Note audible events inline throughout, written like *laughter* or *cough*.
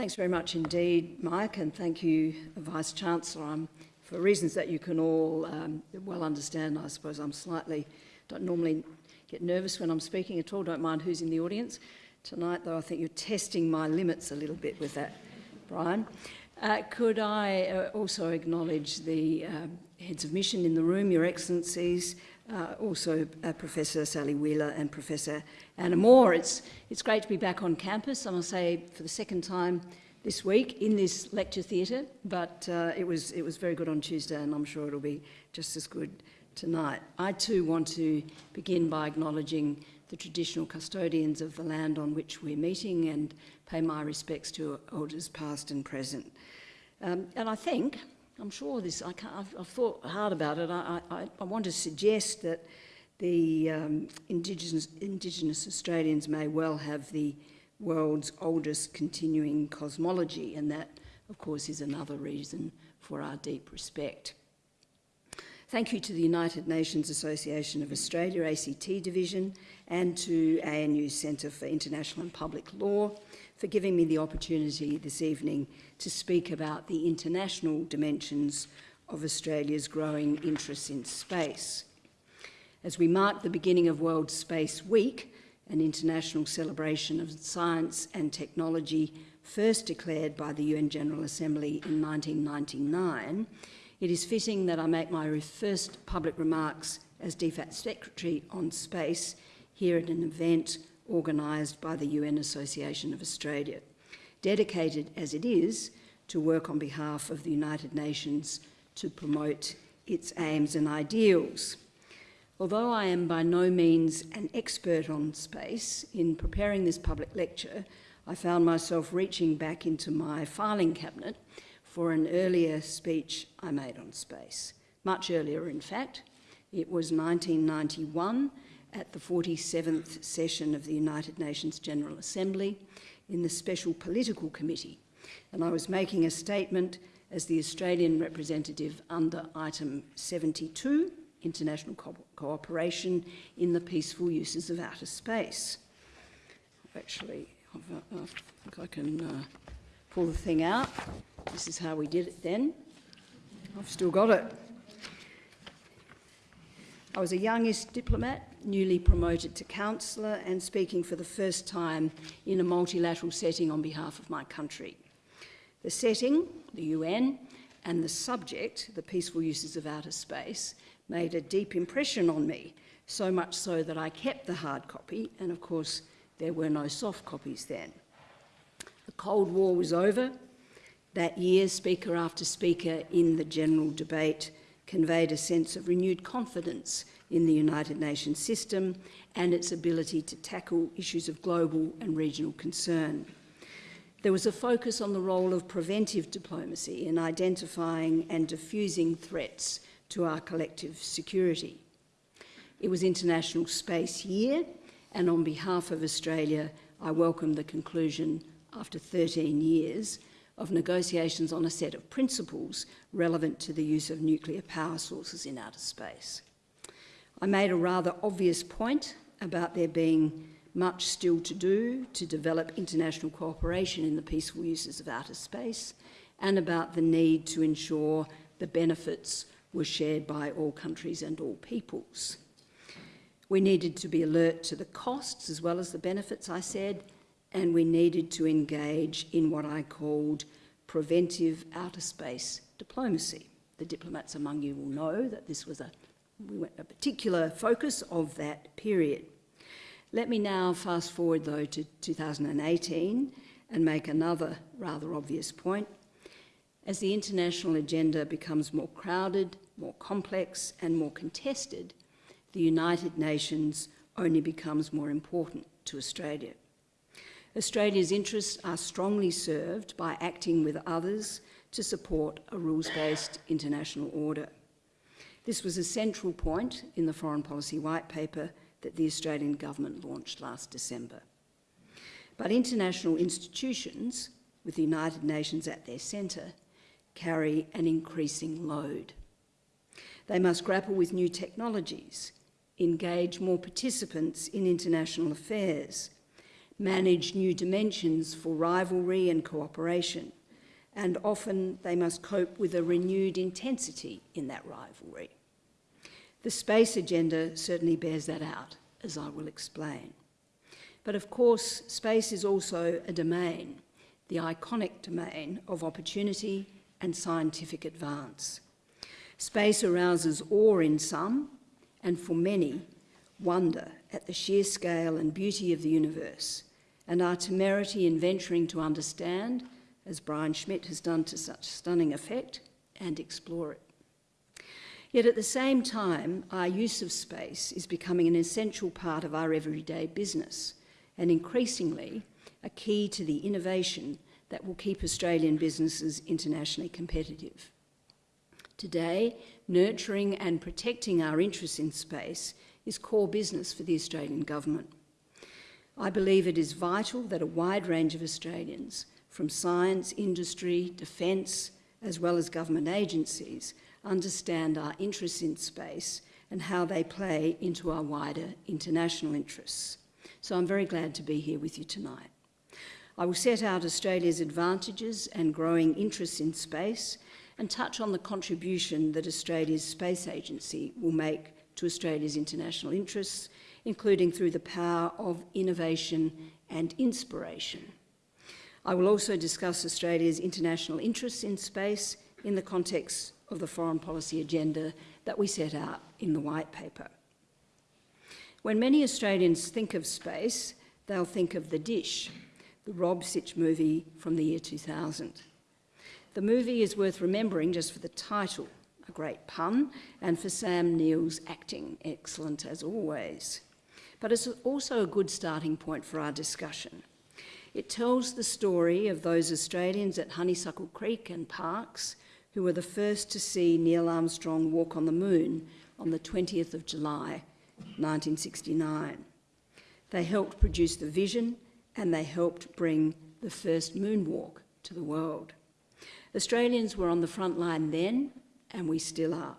Thanks very much indeed, Mike, and thank you, Vice-Chancellor. I'm, for reasons that you can all um, well understand, I suppose I'm slightly, don't normally get nervous when I'm speaking at all, don't mind who's in the audience. Tonight, though, I think you're testing my limits a little bit with that, Brian. Uh, could I uh, also acknowledge the uh, heads of mission in the room, Your Excellencies, uh, also uh, Professor Sally Wheeler and Professor Anna Moore. It's, it's great to be back on campus, I must say, for the second time this week in this lecture theatre, but uh, it, was, it was very good on Tuesday and I'm sure it'll be just as good tonight. I too want to begin by acknowledging the traditional custodians of the land on which we're meeting and pay my respects to elders past and present. Um, and I think I'm sure this, I can't, I've, I've thought hard about it. I, I, I want to suggest that the um, Indigenous, Indigenous Australians may well have the world's oldest continuing cosmology, and that, of course, is another reason for our deep respect. Thank you to the United Nations Association of Australia, ACT Division, and to ANU Centre for International and Public Law for giving me the opportunity this evening to speak about the international dimensions of Australia's growing interest in space. As we mark the beginning of World Space Week, an international celebration of science and technology first declared by the UN General Assembly in 1999, it is fitting that I make my first public remarks as DFAT Secretary on space here at an event organised by the UN Association of Australia, dedicated as it is to work on behalf of the United Nations to promote its aims and ideals. Although I am by no means an expert on space, in preparing this public lecture, I found myself reaching back into my filing cabinet for an earlier speech I made on space. Much earlier, in fact. It was 1991 at the 47th session of the United Nations General Assembly in the Special Political Committee, and I was making a statement as the Australian representative under item 72, international co cooperation in the peaceful uses of outer space. Actually, I think I can uh, pull the thing out. This is how we did it then. I've still got it. I was a youngest diplomat, newly promoted to councillor and speaking for the first time in a multilateral setting on behalf of my country. The setting, the UN, and the subject, the peaceful uses of outer space, made a deep impression on me, so much so that I kept the hard copy, and of course there were no soft copies then. The Cold War was over. That year, speaker after speaker in the general debate conveyed a sense of renewed confidence in the United Nations system and its ability to tackle issues of global and regional concern. There was a focus on the role of preventive diplomacy in identifying and diffusing threats to our collective security. It was International Space Year, and on behalf of Australia, I welcome the conclusion, after 13 years, of negotiations on a set of principles relevant to the use of nuclear power sources in outer space. I made a rather obvious point about there being much still to do to develop international cooperation in the peaceful uses of outer space and about the need to ensure the benefits were shared by all countries and all peoples. We needed to be alert to the costs as well as the benefits, I said, and we needed to engage in what I called preventive outer space diplomacy. The diplomats among you will know that this was a, a particular focus of that period. Let me now fast forward though to 2018 and make another rather obvious point. As the international agenda becomes more crowded, more complex and more contested, the United Nations only becomes more important to Australia. Australia's interests are strongly served by acting with others to support a rules-based international order. This was a central point in the Foreign Policy White Paper that the Australian Government launched last December. But international institutions, with the United Nations at their centre, carry an increasing load. They must grapple with new technologies, engage more participants in international affairs, manage new dimensions for rivalry and cooperation, and often they must cope with a renewed intensity in that rivalry. The space agenda certainly bears that out, as I will explain. But of course, space is also a domain, the iconic domain of opportunity and scientific advance. Space arouses awe in some, and for many, wonder at the sheer scale and beauty of the universe, and our temerity in venturing to understand, as Brian Schmidt has done to such stunning effect, and explore it. Yet at the same time, our use of space is becoming an essential part of our everyday business, and increasingly a key to the innovation that will keep Australian businesses internationally competitive. Today, nurturing and protecting our interests in space is core business for the Australian Government. I believe it is vital that a wide range of Australians, from science, industry, defence, as well as government agencies, understand our interests in space and how they play into our wider international interests. So I'm very glad to be here with you tonight. I will set out Australia's advantages and growing interests in space and touch on the contribution that Australia's Space Agency will make to Australia's international interests, including through the power of innovation and inspiration. I will also discuss Australia's international interests in space in the context of the foreign policy agenda that we set out in the White Paper. When many Australians think of space, they'll think of The Dish, the Rob Sitch movie from the year 2000. The movie is worth remembering just for the title, a great pun, and for Sam Neill's acting, excellent as always. But it's also a good starting point for our discussion. It tells the story of those Australians at Honeysuckle Creek and Parkes who were the first to see Neil Armstrong walk on the moon on the 20th of July 1969. They helped produce the vision and they helped bring the first moonwalk to the world. Australians were on the front line then, and we still are.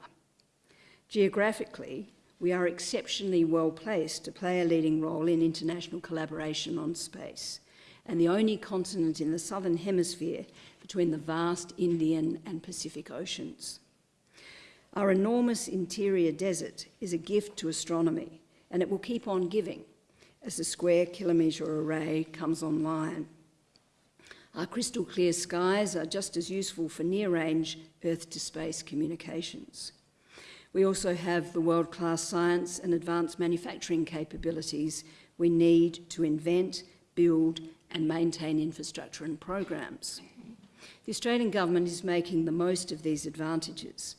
Geographically, we are exceptionally well placed to play a leading role in international collaboration on space, and the only continent in the southern hemisphere between the vast Indian and Pacific Oceans. Our enormous interior desert is a gift to astronomy, and it will keep on giving as the square kilometre array comes online. Our crystal clear skies are just as useful for near range Earth to space communications. We also have the world class science and advanced manufacturing capabilities we need to invent, build, and maintain infrastructure and programs. The Australian Government is making the most of these advantages.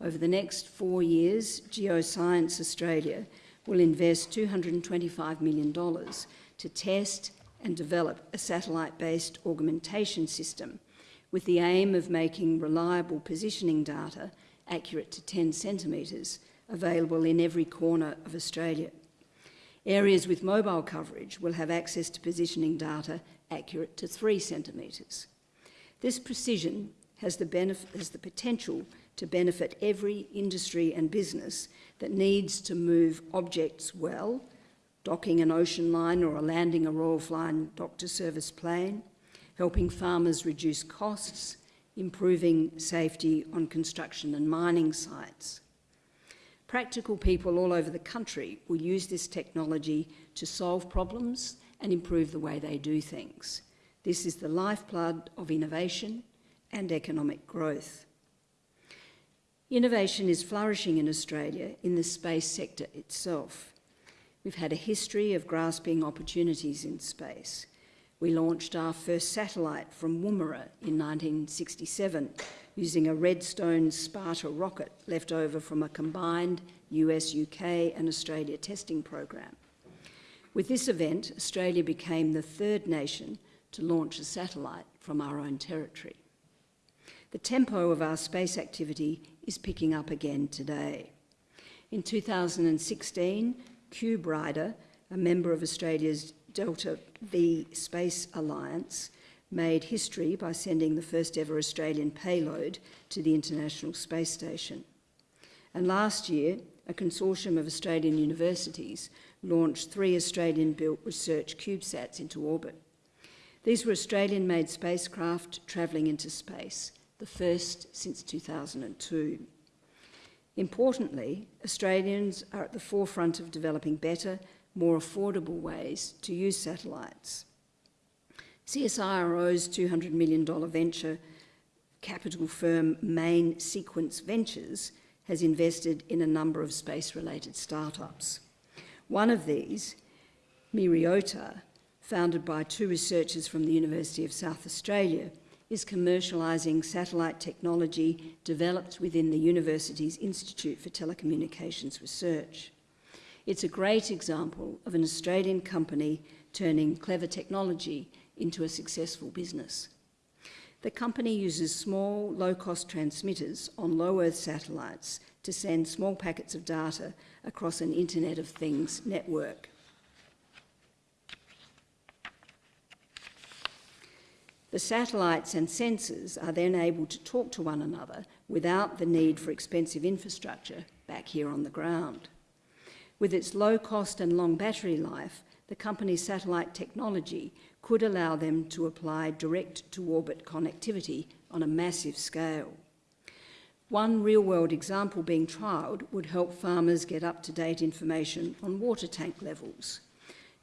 Over the next four years, Geoscience Australia will invest $225 million to test and develop a satellite-based augmentation system with the aim of making reliable positioning data accurate to 10 centimetres available in every corner of Australia. Areas with mobile coverage will have access to positioning data accurate to 3 centimetres. This precision has the, has the potential to benefit every industry and business that needs to move objects well, docking an ocean line or landing a Royal Flying Doctor Service plane, helping farmers reduce costs, improving safety on construction and mining sites. Practical people all over the country will use this technology to solve problems and improve the way they do things. This is the lifeblood of innovation and economic growth. Innovation is flourishing in Australia in the space sector itself. We've had a history of grasping opportunities in space. We launched our first satellite from Woomera in 1967 using a Redstone Sparta rocket left over from a combined US, UK and Australia testing program. With this event, Australia became the third nation to launch a satellite from our own territory. The tempo of our space activity is picking up again today. In 2016, Cube Rider, a member of Australia's Delta V Space Alliance, made history by sending the first ever Australian payload to the International Space Station. And last year, a consortium of Australian universities launched three Australian-built research CubeSats into orbit. These were Australian-made spacecraft travelling into space, the first since 2002. Importantly, Australians are at the forefront of developing better, more affordable ways to use satellites. CSIRO's $200 million venture capital firm Main Sequence Ventures has invested in a number of space-related startups. One of these, Myriota, founded by two researchers from the University of South Australia, is commercialising satellite technology developed within the university's Institute for Telecommunications Research. It's a great example of an Australian company turning clever technology into a successful business. The company uses small, low-cost transmitters on low Earth satellites to send small packets of data across an Internet of Things network. The satellites and sensors are then able to talk to one another without the need for expensive infrastructure back here on the ground. With its low cost and long battery life, the company's satellite technology could allow them to apply direct-to-orbit connectivity on a massive scale. One real-world example being trialled would help farmers get up-to-date information on water tank levels.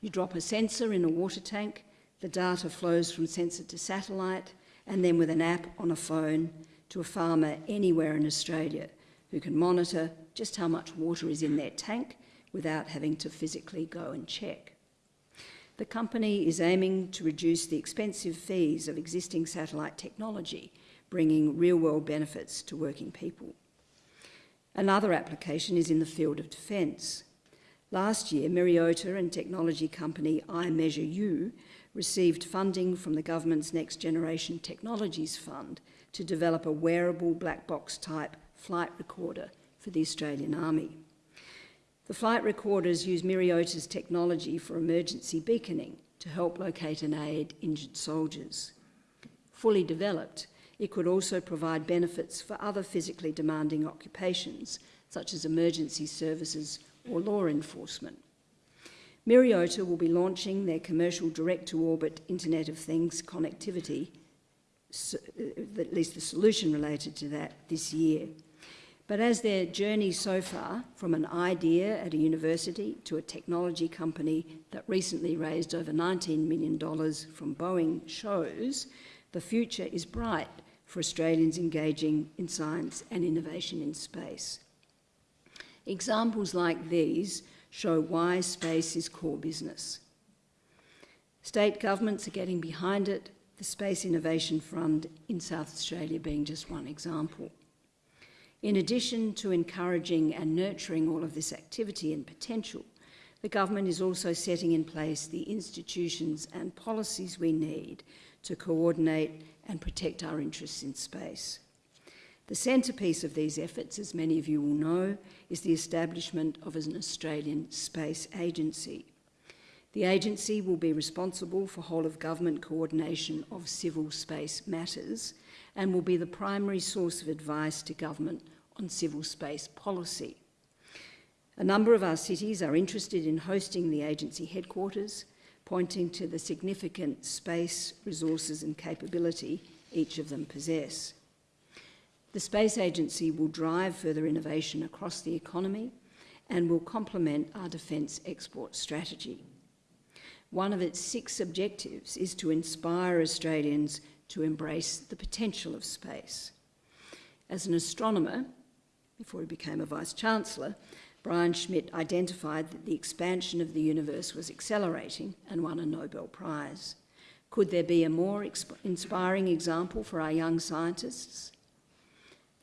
You drop a sensor in a water tank, the data flows from sensor to satellite, and then with an app on a phone to a farmer anywhere in Australia who can monitor just how much water is in their tank without having to physically go and check. The company is aiming to reduce the expensive fees of existing satellite technology, bringing real-world benefits to working people. Another application is in the field of defence. Last year, Myriota and technology company iMeasureU received funding from the government's Next Generation Technologies Fund to develop a wearable black box type flight recorder for the Australian Army. The flight recorders use Myriota's technology for emergency beaconing to help locate and aid injured soldiers. Fully developed, it could also provide benefits for other physically demanding occupations, such as emergency services or law enforcement. Myriota will be launching their commercial direct-to-orbit Internet of Things connectivity, uh, at least the solution related to that, this year. But as their journey so far, from an idea at a university to a technology company that recently raised over $19 million from Boeing shows, the future is bright for Australians engaging in science and innovation in space. Examples like these show why space is core business. State governments are getting behind it, the Space Innovation Fund in South Australia being just one example. In addition to encouraging and nurturing all of this activity and potential, the government is also setting in place the institutions and policies we need to coordinate and protect our interests in space. The centrepiece of these efforts, as many of you will know, is the establishment of an Australian Space Agency. The agency will be responsible for whole of government coordination of civil space matters and will be the primary source of advice to government on civil space policy. A number of our cities are interested in hosting the agency headquarters, pointing to the significant space, resources and capability each of them possess. The Space Agency will drive further innovation across the economy and will complement our defence export strategy. One of its six objectives is to inspire Australians to embrace the potential of space. As an astronomer, before he became a Vice-Chancellor, Brian Schmidt identified that the expansion of the universe was accelerating and won a Nobel Prize. Could there be a more inspiring example for our young scientists?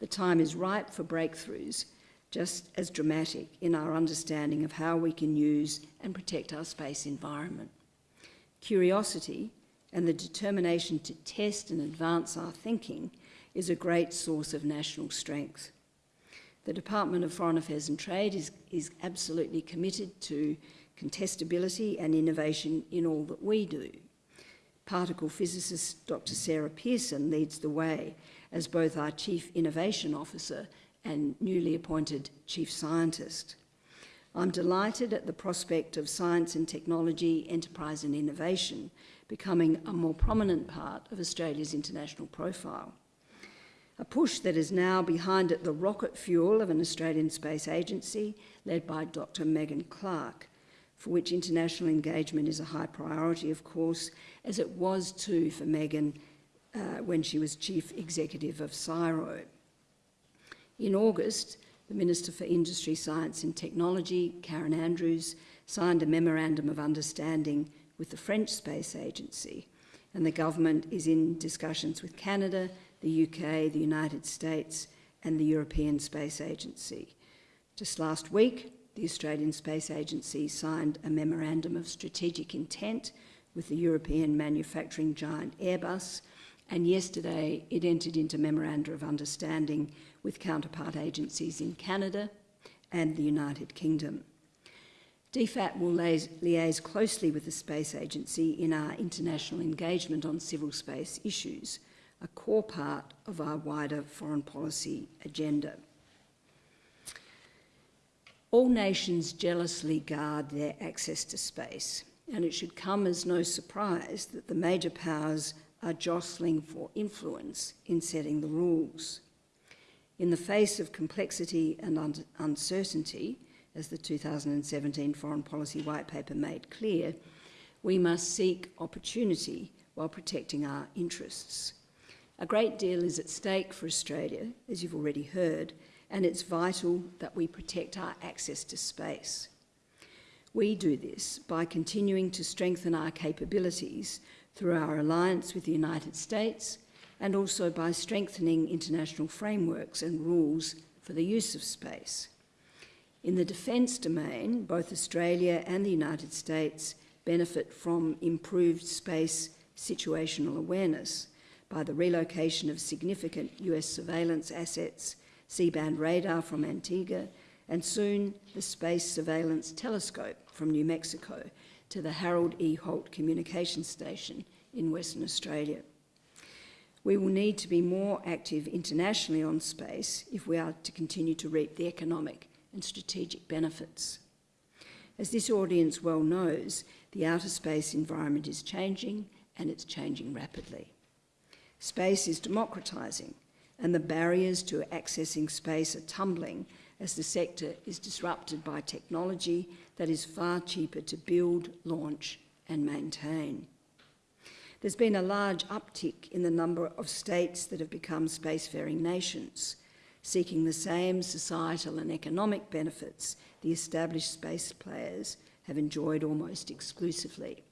The time is ripe for breakthroughs, just as dramatic in our understanding of how we can use and protect our space environment. Curiosity and the determination to test and advance our thinking is a great source of national strength. The Department of Foreign Affairs and Trade is, is absolutely committed to contestability and innovation in all that we do. Particle physicist Dr Sarah Pearson leads the way as both our Chief Innovation Officer and newly appointed Chief Scientist. I'm delighted at the prospect of science and technology, enterprise and innovation becoming a more prominent part of Australia's international profile. A push that is now behind it the rocket fuel of an Australian space agency led by Dr Megan Clark, for which international engagement is a high priority, of course, as it was too for Megan uh, when she was Chief Executive of CSIRO. In August, the Minister for Industry, Science and Technology, Karen Andrews, signed a Memorandum of Understanding with the French Space Agency, and the government is in discussions with Canada, the UK, the United States, and the European Space Agency. Just last week, the Australian Space Agency signed a Memorandum of Strategic Intent with the European manufacturing giant Airbus, and yesterday it entered into Memoranda of Understanding with counterpart agencies in Canada and the United Kingdom. DFAT will liaise closely with the Space Agency in our international engagement on civil space issues, a core part of our wider foreign policy agenda. All nations jealously guard their access to space, and it should come as no surprise that the major powers are jostling for influence in setting the rules. In the face of complexity and un uncertainty, as the 2017 Foreign Policy White Paper made clear, we must seek opportunity while protecting our interests. A great deal is at stake for Australia, as you've already heard, and it's vital that we protect our access to space. We do this by continuing to strengthen our capabilities through our alliance with the United States and also by strengthening international frameworks and rules for the use of space. In the defence domain, both Australia and the United States benefit from improved space situational awareness by the relocation of significant US surveillance assets, C-band radar from Antigua, and soon the Space Surveillance Telescope from New Mexico to the Harold E. Holt Communication Station in Western Australia. We will need to be more active internationally on space if we are to continue to reap the economic and strategic benefits. As this audience well knows, the outer space environment is changing and it's changing rapidly. Space is democratising and the barriers to accessing space are tumbling as the sector is disrupted by technology that is far cheaper to build, launch and maintain. There's been a large uptick in the number of states that have become spacefaring nations, seeking the same societal and economic benefits the established space players have enjoyed almost exclusively.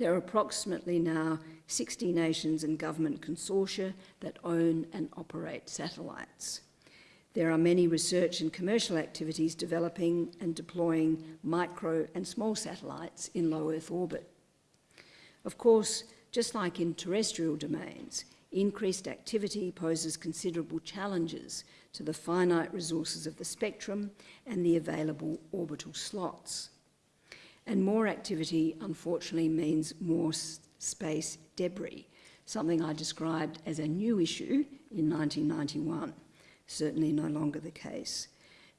There are approximately now 60 nations and government consortia that own and operate satellites. There are many research and commercial activities developing and deploying micro and small satellites in low Earth orbit. Of course, just like in terrestrial domains, increased activity poses considerable challenges to the finite resources of the spectrum and the available orbital slots. And more activity, unfortunately, means more space debris, something I described as a new issue in 1991, certainly no longer the case.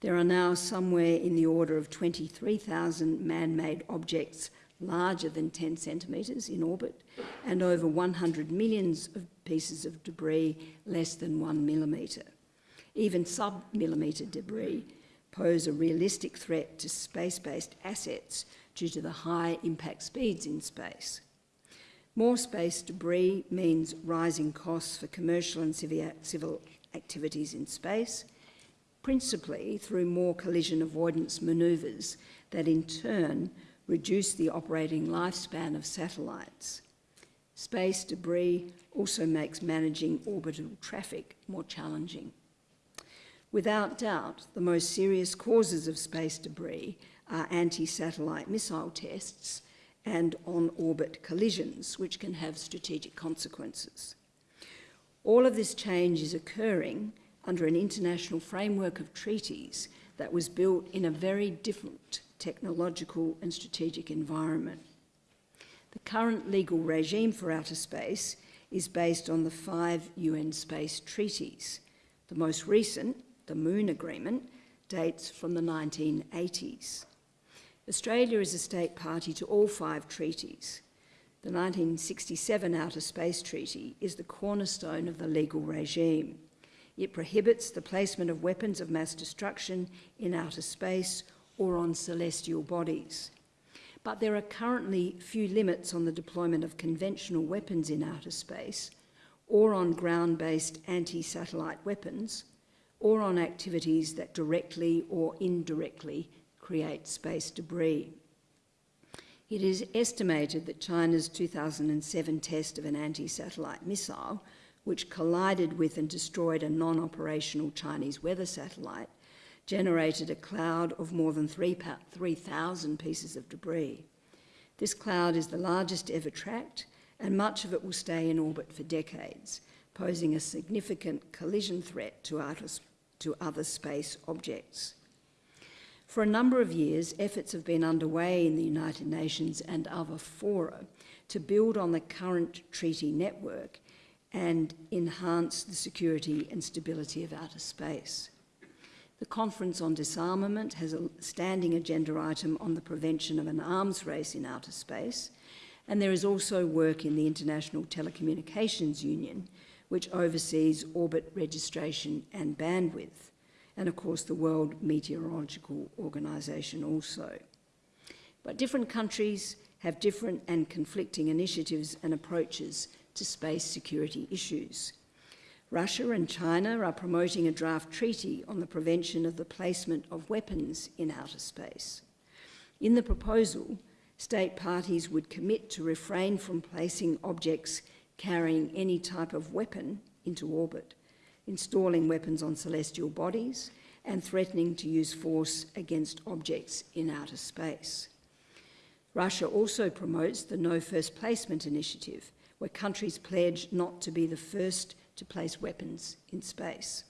There are now somewhere in the order of 23,000 man-made objects larger than 10 centimetres in orbit, and over 100 millions of pieces of debris less than one millimetre. Even sub-millimetre debris pose a realistic threat to space-based assets due to the high impact speeds in space. More space debris means rising costs for commercial and civil activities in space, principally through more collision avoidance manoeuvres that in turn reduce the operating lifespan of satellites. Space debris also makes managing orbital traffic more challenging. Without doubt, the most serious causes of space debris are anti-satellite missile tests and on-orbit collisions, which can have strategic consequences. All of this change is occurring under an international framework of treaties that was built in a very different technological and strategic environment. The current legal regime for outer space is based on the five UN space treaties. The most recent, the Moon Agreement, dates from the 1980s. Australia is a state party to all five treaties. The 1967 Outer Space Treaty is the cornerstone of the legal regime. It prohibits the placement of weapons of mass destruction in outer space or on celestial bodies. But there are currently few limits on the deployment of conventional weapons in outer space or on ground-based anti-satellite weapons or on activities that directly or indirectly create space debris. It is estimated that China's 2007 test of an anti-satellite missile, which collided with and destroyed a non-operational Chinese weather satellite, generated a cloud of more than 3,000 pieces of debris. This cloud is the largest ever tracked, and much of it will stay in orbit for decades, posing a significant collision threat to, to other space objects. For a number of years, efforts have been underway in the United Nations and other fora to build on the current treaty network and enhance the security and stability of outer space. The Conference on Disarmament has a standing agenda item on the prevention of an arms race in outer space, and there is also work in the International Telecommunications Union, which oversees orbit registration and bandwidth and of course the World Meteorological Organization also. But different countries have different and conflicting initiatives and approaches to space security issues. Russia and China are promoting a draft treaty on the prevention of the placement of weapons in outer space. In the proposal, state parties would commit to refrain from placing objects carrying any type of weapon into orbit installing weapons on celestial bodies, and threatening to use force against objects in outer space. Russia also promotes the No First Placement initiative, where countries pledge not to be the first to place weapons in space.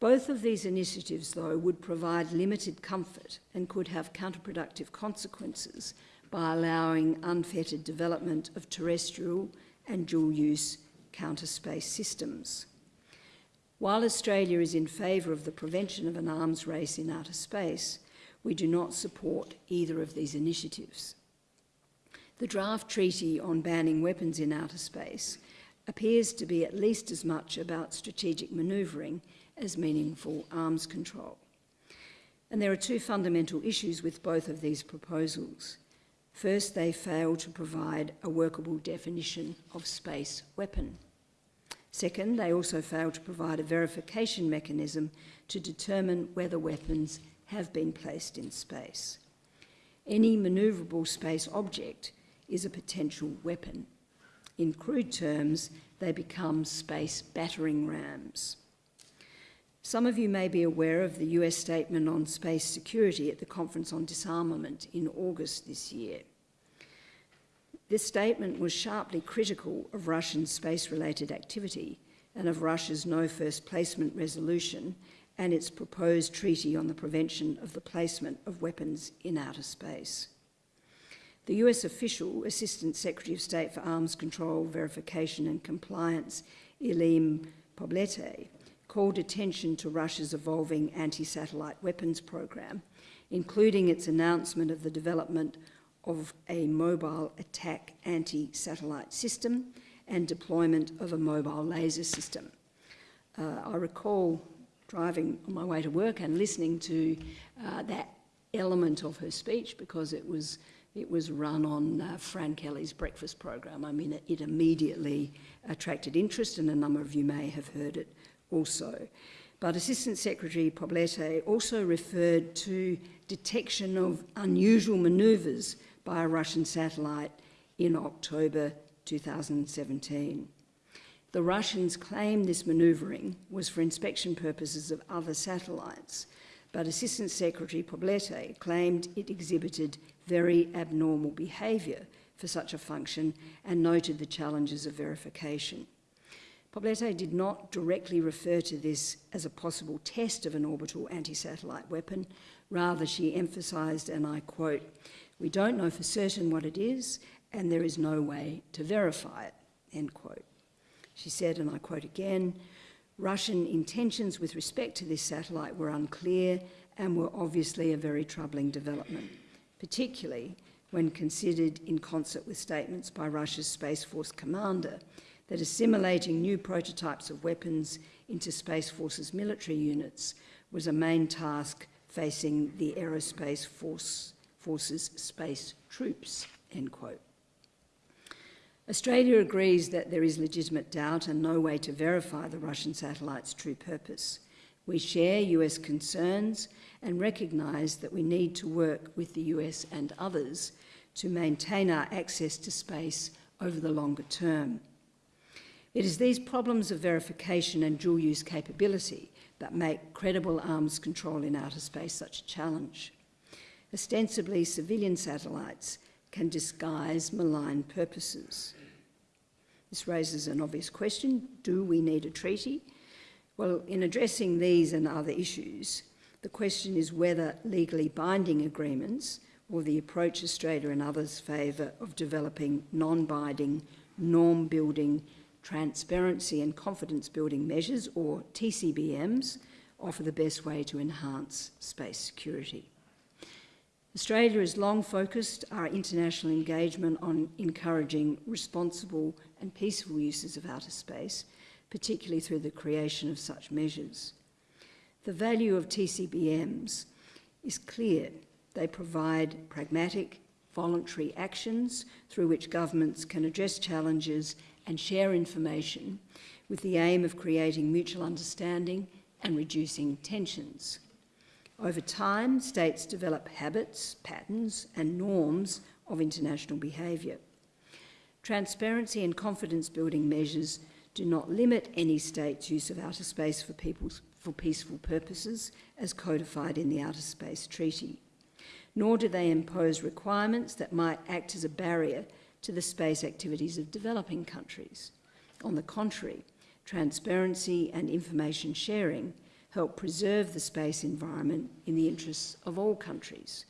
Both of these initiatives, though, would provide limited comfort and could have counterproductive consequences by allowing unfettered development of terrestrial and dual-use counter space systems. While Australia is in favour of the prevention of an arms race in outer space, we do not support either of these initiatives. The draft treaty on banning weapons in outer space appears to be at least as much about strategic manoeuvring as meaningful arms control. And there are two fundamental issues with both of these proposals. First, they fail to provide a workable definition of space weapon. Second, they also fail to provide a verification mechanism to determine whether weapons have been placed in space. Any manoeuvrable space object is a potential weapon. In crude terms, they become space battering rams. Some of you may be aware of the US statement on space security at the Conference on Disarmament in August this year. This statement was sharply critical of Russian space-related activity and of Russia's no first placement resolution and its proposed treaty on the prevention of the placement of weapons in outer space. The US official, Assistant Secretary of State for Arms Control, Verification and Compliance, Yleem Poblete, called attention to Russia's evolving anti-satellite weapons program, including its announcement of the development of a mobile attack anti-satellite system and deployment of a mobile laser system. Uh, I recall driving on my way to work and listening to uh, that element of her speech because it was it was run on uh, Fran Kelly's breakfast program. I mean, it, it, immediately attracted interest, and a number of you may have heard it also. But Assistant Secretary Poblete also referred to detection of unusual manoeuvres by a Russian satellite in October 2017. The Russians claimed this manoeuvring was for inspection purposes of other satellites, but Assistant Secretary Poblete claimed it exhibited very abnormal behaviour for such a function and noted the challenges of verification. Poblete did not directly refer to this as a possible test of an orbital anti-satellite weapon. Rather, she emphasised, and I quote, we don't know for certain what it is, and there is no way to verify it, end quote. She said, and I quote again, Russian intentions with respect to this satellite were unclear and were obviously a very troubling development, particularly when considered in concert with statements by Russia's Space Force commander that assimilating new prototypes of weapons into Space Force's military units was a main task facing the Aerospace Force, Force's space troops, end quote. Australia agrees that there is legitimate doubt and no way to verify the Russian satellite's true purpose. We share US concerns and recognise that we need to work with the US and others to maintain our access to space over the longer term. It is these problems of verification and dual use capability that make credible arms control in outer space such a challenge. Ostensibly, civilian satellites can disguise malign purposes. This raises an obvious question do we need a treaty? Well, in addressing these and other issues, the question is whether legally binding agreements or the approach Australia and others favour of developing non-binding, norm-building, transparency and confidence building measures, or TCBMs, offer the best way to enhance space security. Australia has long focused our international engagement on encouraging responsible and peaceful uses of outer space, particularly through the creation of such measures. The value of TCBMs is clear they provide pragmatic, voluntary actions through which governments can address challenges and share information with the aim of creating mutual understanding and reducing tensions. Over time, states develop habits, patterns and norms of international behaviour. Transparency and confidence building measures do not limit any state's use of outer space for, for peaceful purposes as codified in the Outer Space Treaty nor do they impose requirements that might act as a barrier to the space activities of developing countries. On the contrary, transparency and information sharing help preserve the space environment in the interests of all countries.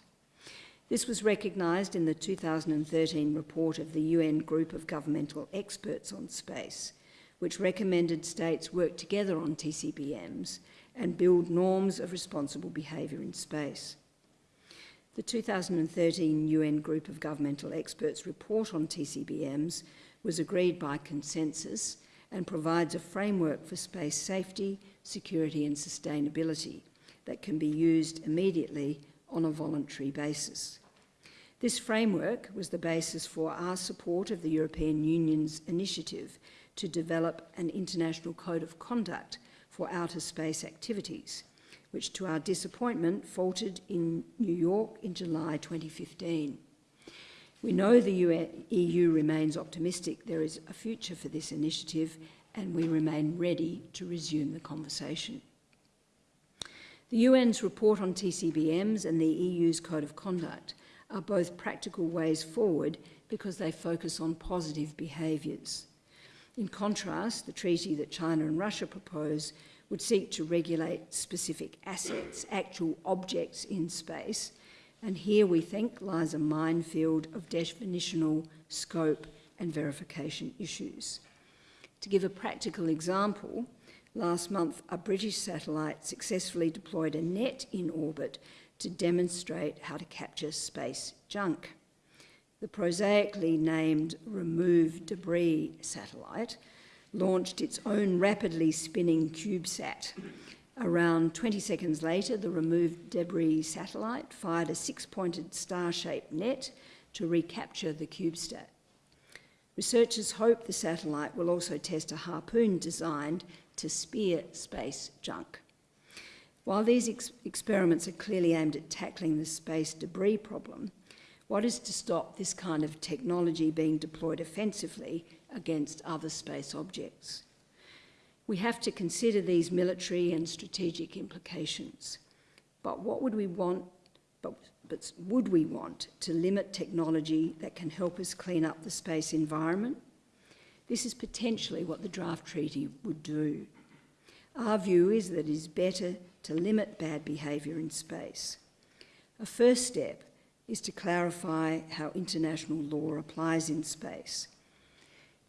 This was recognised in the 2013 report of the UN Group of Governmental Experts on Space, which recommended states work together on TCBMs and build norms of responsible behaviour in space. The 2013 UN Group of Governmental Experts report on TCBMs was agreed by consensus and provides a framework for space safety, security and sustainability that can be used immediately on a voluntary basis. This framework was the basis for our support of the European Union's initiative to develop an international code of conduct for outer space activities which to our disappointment faltered in New York in July 2015. We know the EU remains optimistic there is a future for this initiative and we remain ready to resume the conversation. The UN's report on TCBMs and the EU's Code of Conduct are both practical ways forward because they focus on positive behaviours. In contrast, the treaty that China and Russia propose would seek to regulate specific assets, actual objects in space. And here we think lies a minefield of definitional scope and verification issues. To give a practical example, last month a British satellite successfully deployed a net in orbit to demonstrate how to capture space junk. The prosaically named Remove Debris satellite launched its own rapidly spinning CubeSat. Around 20 seconds later, the removed debris satellite fired a six-pointed star-shaped net to recapture the CubeSat. Researchers hope the satellite will also test a harpoon designed to spear space junk. While these ex experiments are clearly aimed at tackling the space debris problem, what is to stop this kind of technology being deployed offensively against other space objects. We have to consider these military and strategic implications. But what would we want, but, but would we want to limit technology that can help us clean up the space environment? This is potentially what the draft treaty would do. Our view is that it is better to limit bad behaviour in space. A first step is to clarify how international law applies in space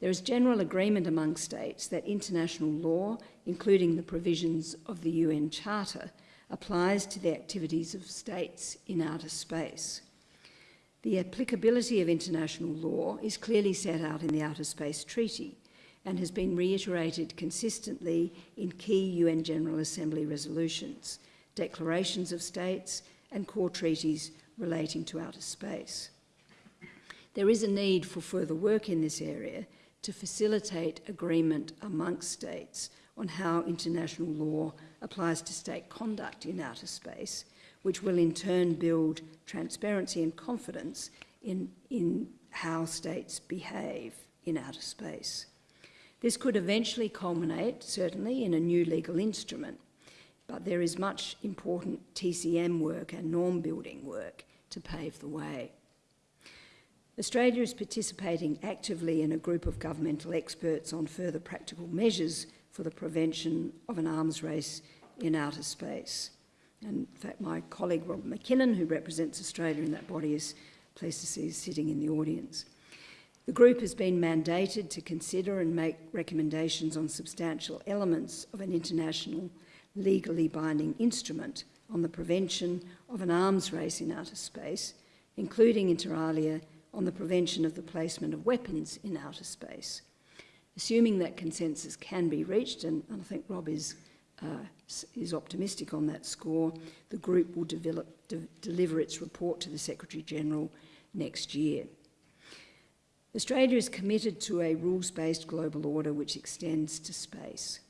There is general agreement among states that international law, including the provisions of the UN Charter, applies to the activities of states in outer space. The applicability of international law is clearly set out in the Outer Space Treaty and has been reiterated consistently in key UN General Assembly resolutions, declarations of states and core treaties relating to outer space. There is a need for further work in this area to facilitate agreement amongst states on how international law applies to state conduct in outer space, which will in turn build transparency and confidence in, in how states behave in outer space. This could eventually culminate, certainly, in a new legal instrument, but there is much important TCM work and norm building work to pave the way. Australia is participating actively in a group of governmental experts on further practical measures for the prevention of an arms race in outer space. And in fact, my colleague Rob McKinnon, who represents Australia in that body, is pleased to see sitting in the audience. The group has been mandated to consider and make recommendations on substantial elements of an international legally binding instrument on the prevention of an arms race in outer space, including inter alia on the prevention of the placement of weapons in outer space. Assuming that consensus can be reached, and, and I think Rob is, uh, is optimistic on that score, the group will develop, de deliver its report to the Secretary-General next year. Australia is committed to a rules-based global order which extends to space.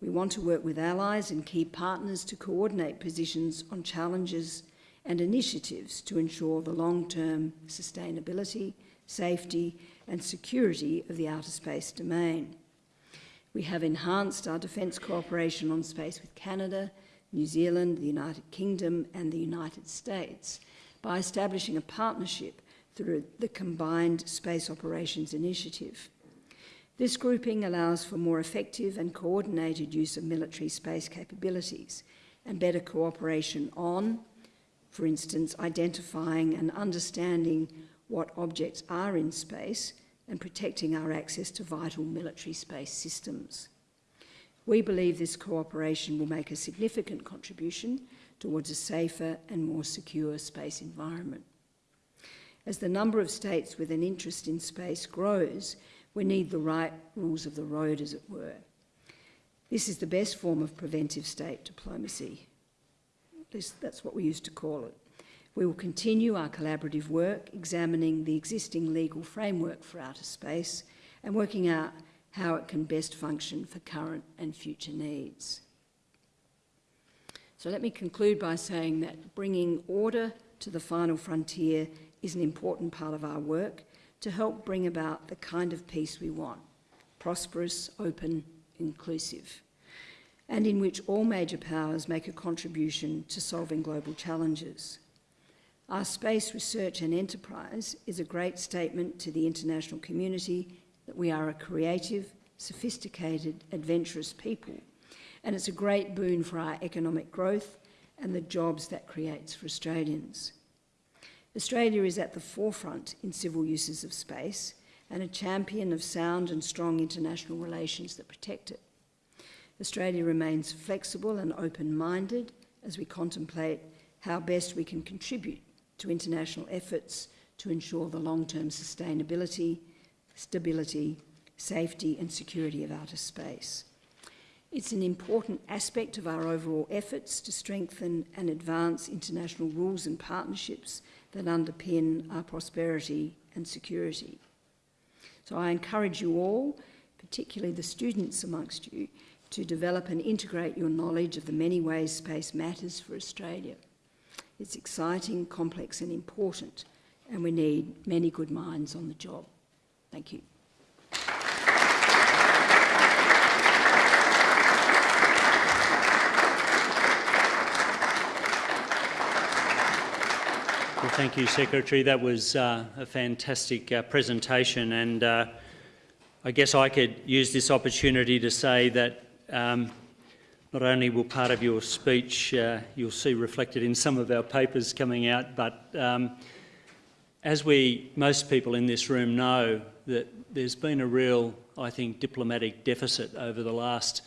We want to work with allies and key partners to coordinate positions on challenges and initiatives to ensure the long-term sustainability, safety and security of the outer space domain. We have enhanced our defence cooperation on space with Canada, New Zealand, the United Kingdom and the United States by establishing a partnership through the Combined Space Operations Initiative. This grouping allows for more effective and coordinated use of military space capabilities and better cooperation on, for instance, identifying and understanding what objects are in space and protecting our access to vital military space systems. We believe this cooperation will make a significant contribution towards a safer and more secure space environment. As the number of states with an interest in space grows, we need the right rules of the road, as it were. This is the best form of preventive state diplomacy. At least that's what we used to call it. We will continue our collaborative work, examining the existing legal framework for outer space and working out how it can best function for current and future needs. So let me conclude by saying that bringing order to the final frontier is an important part of our work to help bring about the kind of peace we want, prosperous, open, inclusive, and in which all major powers make a contribution to solving global challenges. Our space research and enterprise is a great statement to the international community that we are a creative, sophisticated, adventurous people, and it's a great boon for our economic growth and the jobs that creates for Australians. Australia is at the forefront in civil uses of space and a champion of sound and strong international relations that protect it. Australia remains flexible and open-minded as we contemplate how best we can contribute to international efforts to ensure the long-term sustainability, stability, safety and security of outer space. It's an important aspect of our overall efforts to strengthen and advance international rules and partnerships that underpin our prosperity and security. So I encourage you all, particularly the students amongst you, to develop and integrate your knowledge of the many ways space matters for Australia. It's exciting, complex and important, and we need many good minds on the job. Thank you. Well, thank you, Secretary. That was uh, a fantastic uh, presentation and uh, I guess I could use this opportunity to say that um, not only will part of your speech uh, you'll see reflected in some of our papers coming out, but um, as we, most people in this room know, that there's been a real, I think, diplomatic deficit over the last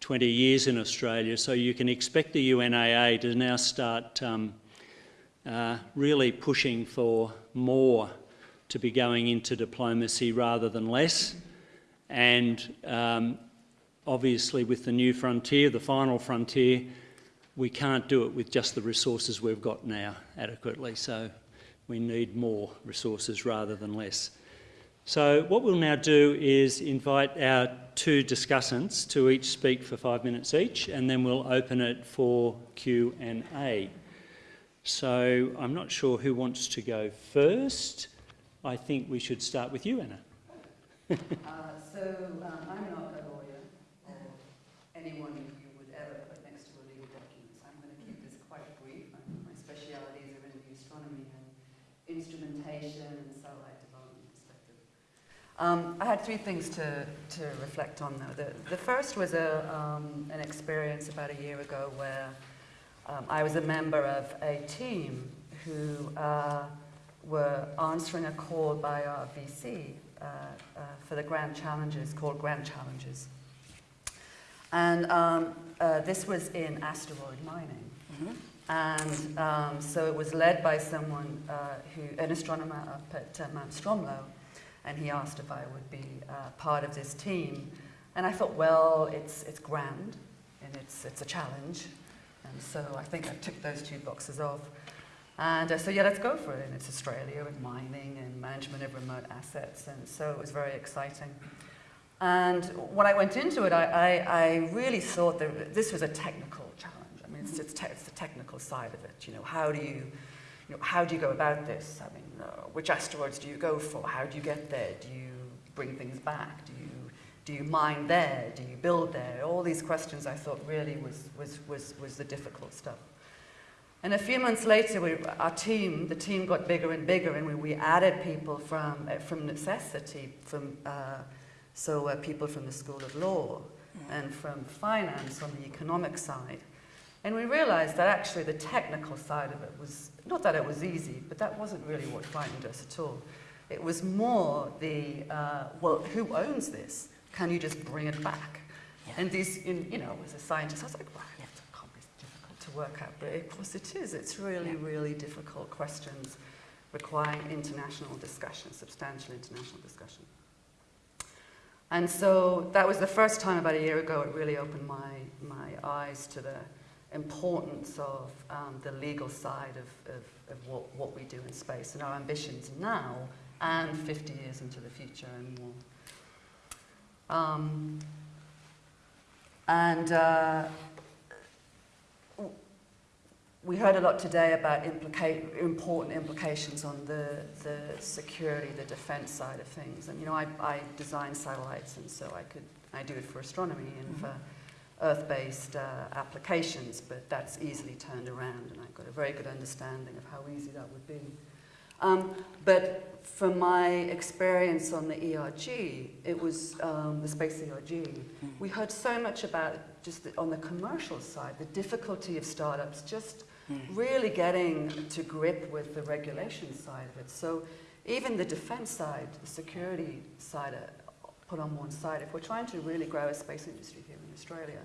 20 years in Australia. So you can expect the UNAA to now start um, uh, really pushing for more to be going into diplomacy rather than less. And um, obviously, with the new frontier, the final frontier, we can't do it with just the resources we've got now adequately. So we need more resources rather than less. So what we'll now do is invite our two discussants to each speak for five minutes each, and then we'll open it for Q&A. So I'm not sure who wants to go first. I think we should start with you, Anna. *laughs* Uh, so um, I'm not a lawyer or anyone you would ever put next to a legal document. So I'm going to keep this quite brief. Um, My specialities are in the astronomy and instrumentation and satellite development perspective. Um, I had three things to, to reflect on though. The, the first was a, um, an experience about a year ago where um, I was a member of a team who uh, were answering a call by our VC uh, uh, for the Grand Challenges, called Grand Challenges. And um, uh, this was in asteroid mining. And um, so it was led by someone uh, who, an astronomer up at uh, Mount Stromlo, and he asked if I would be uh, part of this team. And I thought, well, it's, it's grand, and it's, it's a challenge. And so I think I ticked those two boxes off. And uh, so, yeah, let's go for it. And it's Australia and mining and management of remote assets. And so it was very exciting. And when I went into it, I, I, I really thought that this was a technical challenge. I mean, it's, it's, te- it's the technical side of it. You know, how do you, you know, how do you go about this? I mean, which asteroids do you go for? How do you get there? Do you bring things back? Do you, do you mine there? Do you build there? All these questions I thought really was, was, was, was the difficult stuff. And a few months later, we, our team, the team got bigger and bigger, and we, we added people from, uh, from necessity, from, uh, so uh, people from the School of Law and from finance on the economic side. And we realized that actually the technical side of it was, not that it was easy, but that wasn't really what frightened us at all. It was more the, uh, well, who owns this? Can you just bring it back? And these, in, you know, as a scientist, I was like, well, it's can't be difficult to work out, but of course it is. It's really, really difficult questions requiring international discussion, substantial international discussion. And so that was the first time about a year ago it really opened my, my eyes to the importance of um, the legal side of, of, of what, what we do in space and our ambitions now and 50 years into the future and more. Um, and uh, we heard a lot today about implica- important implications on the, the security, the defense side of things. And, you know, I, I design satellites, and so I could, I do it for astronomy and for Earth-based uh, applications, but that's easily turned around, and I've got a very good understanding of how easy that would be. Um, but from my experience on the ERG, it was um, the space ERG, we heard so much about just the, on the commercial side, the difficulty of startups just really getting to grip with the regulation side of it. So even the defense side, the security side, uh, put on one side, if we're trying to really grow a space industry here Australia,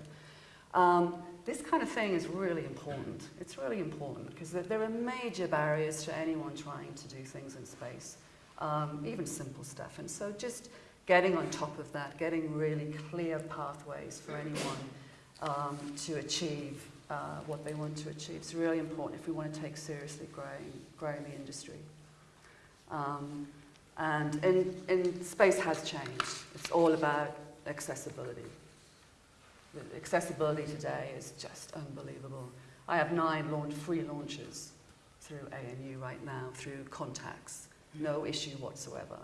um, this kind of thing is really important. It's really important because there, are major barriers to anyone trying to do things in space, um, even simple stuff. And so just getting on top of that, getting really clear pathways for anyone um, to achieve uh, what they want to achieve is really important if we want to take seriously growing, growing the industry. Um, and in, in space has changed. It's all about accessibility. The accessibility today is just unbelievable. I have nine launch, free launches through ANU right now, through contacts. No issue whatsoever.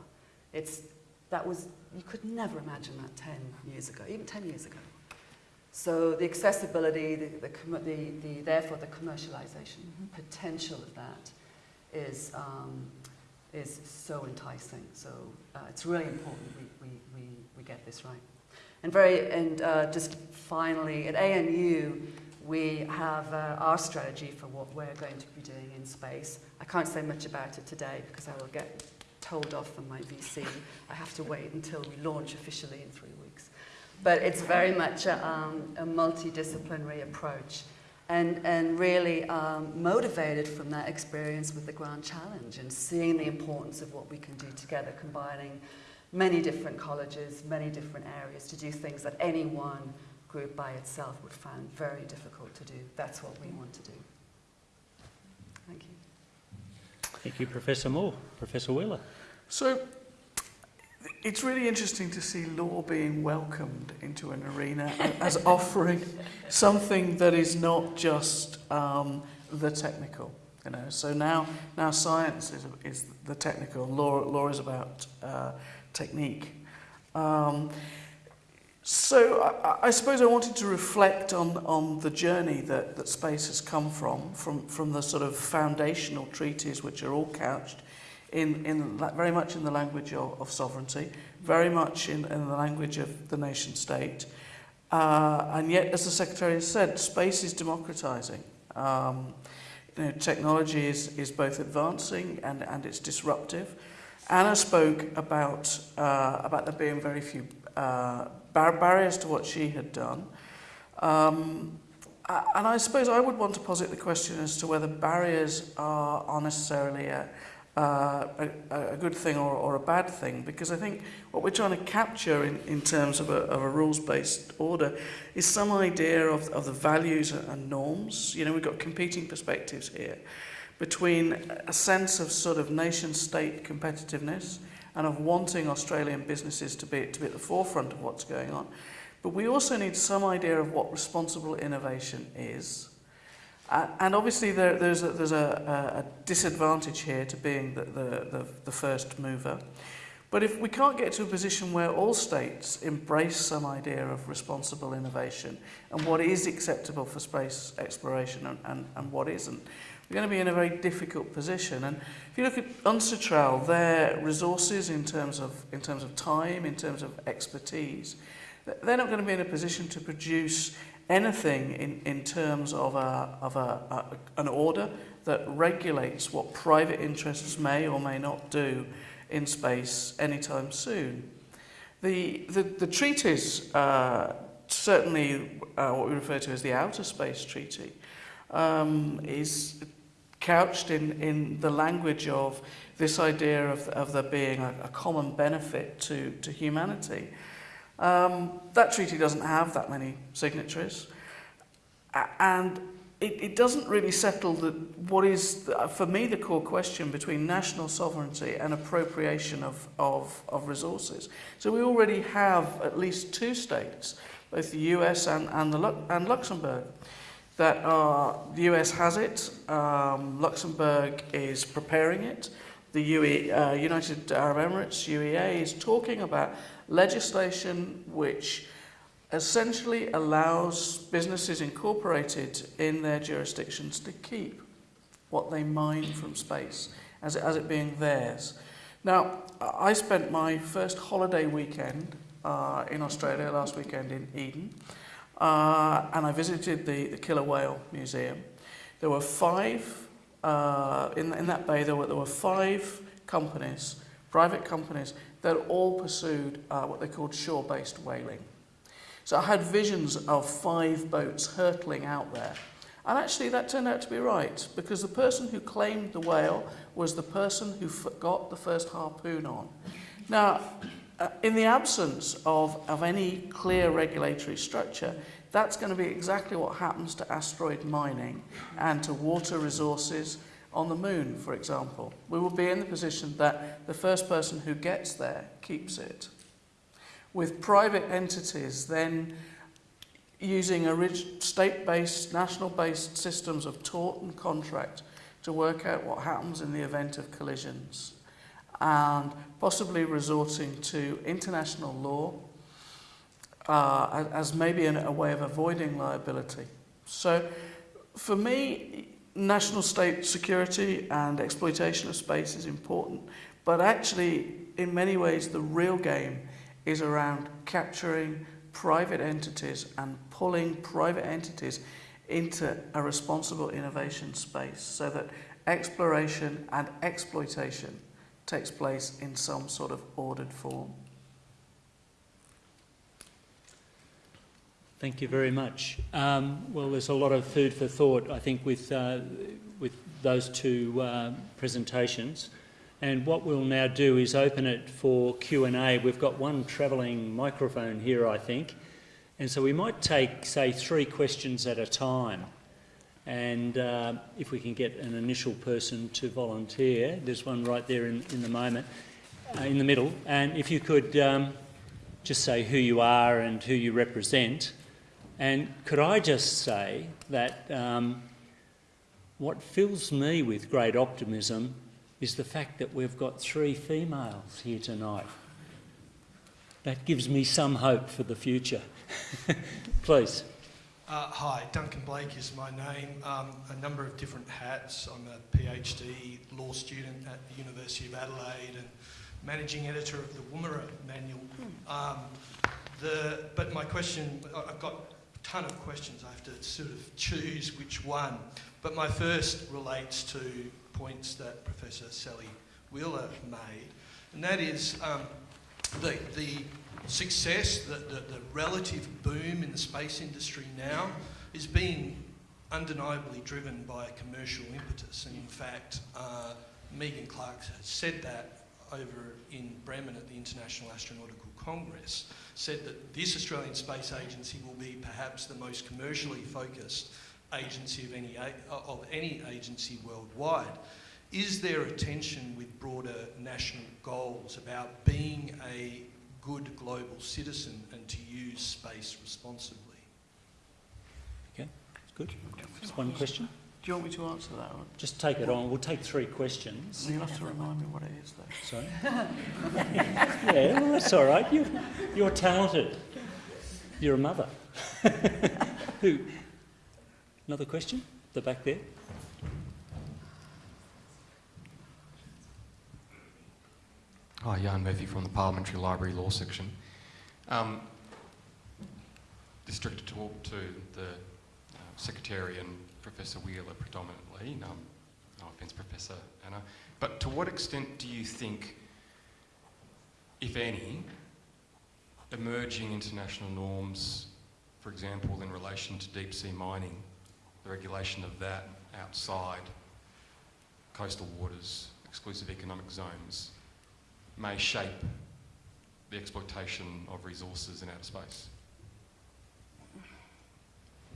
It's, that was, you could never imagine that 10 years ago, even 10 years ago. So the accessibility, the, the, the, the therefore the commercialization potential of that is, um, is so enticing. So uh, it's really important we, we, we, we get this right. And very, and uh, just finally, at ANU, we have uh, our strategy for what we're going to be doing in space. I can't say much about it today because I will get told off from my VC. I have to wait until we launch officially in three weeks. But it's very much a, um, a multidisciplinary approach and, and really um, motivated from that experience with the Grand Challenge and seeing the importance of what we can do together, combining many different colleges, many different areas to do things that any one group by itself would find very difficult to do. That's what we want to do. Thank you. Thank you, Professor Moore. Professor Wheeler. So it's really interesting to see law being welcomed into an arena *laughs* as offering something that is not just um, the technical. You know, so now, now science is, is the technical, law, law is about uh, technique. Um, so I, I suppose I wanted to reflect on, on the journey that, that space has come from, from, from the sort of foundational treaties which are all couched in, in very much in the language of, of sovereignty, very much in, in the language of the nation state. Uh, and yet, as the Secretary has said, space is democratizing. Um, you know, technology is, is both advancing and, and it's disruptive. Anna spoke about, uh, about there being very few uh, bar barriers to what she had done. Um, and I suppose I would want to posit the question as to whether barriers are, are necessarily a, uh, a, a good thing or, or a bad thing, because I think what we're trying to capture in, in terms of a, a rules-based order is some idea of, of the values and norms. You know, we've got competing perspectives here between a sense of sort of nation-state competitiveness and of wanting Australian businesses to be, to be at the forefront of what's going on. But we also need some idea of what responsible innovation is. Uh, and obviously there, there's, a, there's a, a disadvantage here to being the, the, the, the first mover. But if we can't get to a position where all states embrace some idea of responsible innovation and what is acceptable for space exploration and, and, and what isn't, we're going to be in a very difficult position. And if you look at UNCITRAL, their resources in terms of, in terms of time, in terms of expertise, they're not going to be in a position to produce anything in, in terms of, a, of a, a, an order that regulates what private interests may or may not do in space anytime soon. The, the, the treaties, uh, certainly uh, what we refer to as the Outer Space Treaty, um, is couched in, in the language of this idea of, of there being a, a common benefit to, to humanity. Um, that treaty doesn't have that many signatories, and it, it doesn't really settle the, what is, the, for me, the core question between national sovereignty and appropriation of, of, of resources. So we already have at least two states, both the US and, and, the, and Luxembourg, that are, the US has it, um, Luxembourg is preparing it, the UE, uh, United Arab Emirates, UEA, is talking about legislation which essentially allows businesses incorporated in their jurisdictions to keep what they mine from space as it, as it being theirs. Now, I spent my first holiday weekend uh, in Australia last weekend in Eden, uh, and I visited the, the Killer Whale Museum. There were five, uh, in, in that bay, there were, there were five companies, private companies, that all pursued uh, what they called shore-based whaling. So I had visions of five boats hurtling out there. And actually that turned out to be right, because the person who claimed the whale was the person who got the first harpoon on. Now, uh, in the absence of, of any clear regulatory structure, that's going to be exactly what happens to asteroid mining and to water resources on the moon, for example. We will be in the position that the first person who gets there keeps it with private entities then using state-based, national-based systems of tort and contract to work out what happens in the event of collisions and possibly resorting to international law uh, as maybe an, a way of avoiding liability. So for me, national state security and exploitation of space is important, but actually in many ways the real game is around capturing private entities and pulling private entities into a responsible innovation space so that exploration and exploitation takes place in some sort of ordered form. Thank you very much. Um, well, there's a lot of food for thought, I think, with, uh, with those two uh, presentations. And what we'll now do is open it for Q&A. We've got one travelling microphone here, I think. And so we might take, say, three questions at a time. And uh, if we can get an initial person to volunteer, there's one right there in, in the moment, uh, in the middle. And if you could um, just say who you are and who you represent. And could I just say that um, what fills me with great optimism is the fact that we've got three females here tonight. That gives me some hope for the future. *laughs* Please. Uh, hi, Duncan Blake is my name. Um, a number of different hats. I'm a PhD law student at the University of Adelaide and managing editor of the Woomera Manual. Um, the, but my question, I've got a ton of questions. I have to sort of choose which one. But my first relates to points that Professor Sally Wheeler made, and that is um, the, the success, the, the, the relative boom in the space industry now is being undeniably driven by a commercial impetus. And in fact, uh, Megan Clark said that over in Bremen at the International Astronautical Congress, said that this Australian Space Agency will be perhaps the most commercially focused agency of any, uh, of any agency worldwide. Is there a tension with broader national goals about being a good global citizen and to use space responsibly? Okay, good. Just one question. Do you want me to answer that one? Just take it on. We'll take three questions. You'll have to remind me what it is, though. Sorry. *laughs* yeah, well, that's all right. You, you're talented. You're a mother. *laughs* Who? Another question? The back there. Hi, Jan Murphy from the Parliamentary Library Law Section. Um, district to talk to the uh, Secretary and Professor Wheeler predominantly. Um, no offence, Professor Anna. But to what extent do you think, if any, emerging international norms, for example, in relation to deep sea mining, the regulation of that outside coastal waters, exclusive economic zones, may shape the exploitation of resources in outer space.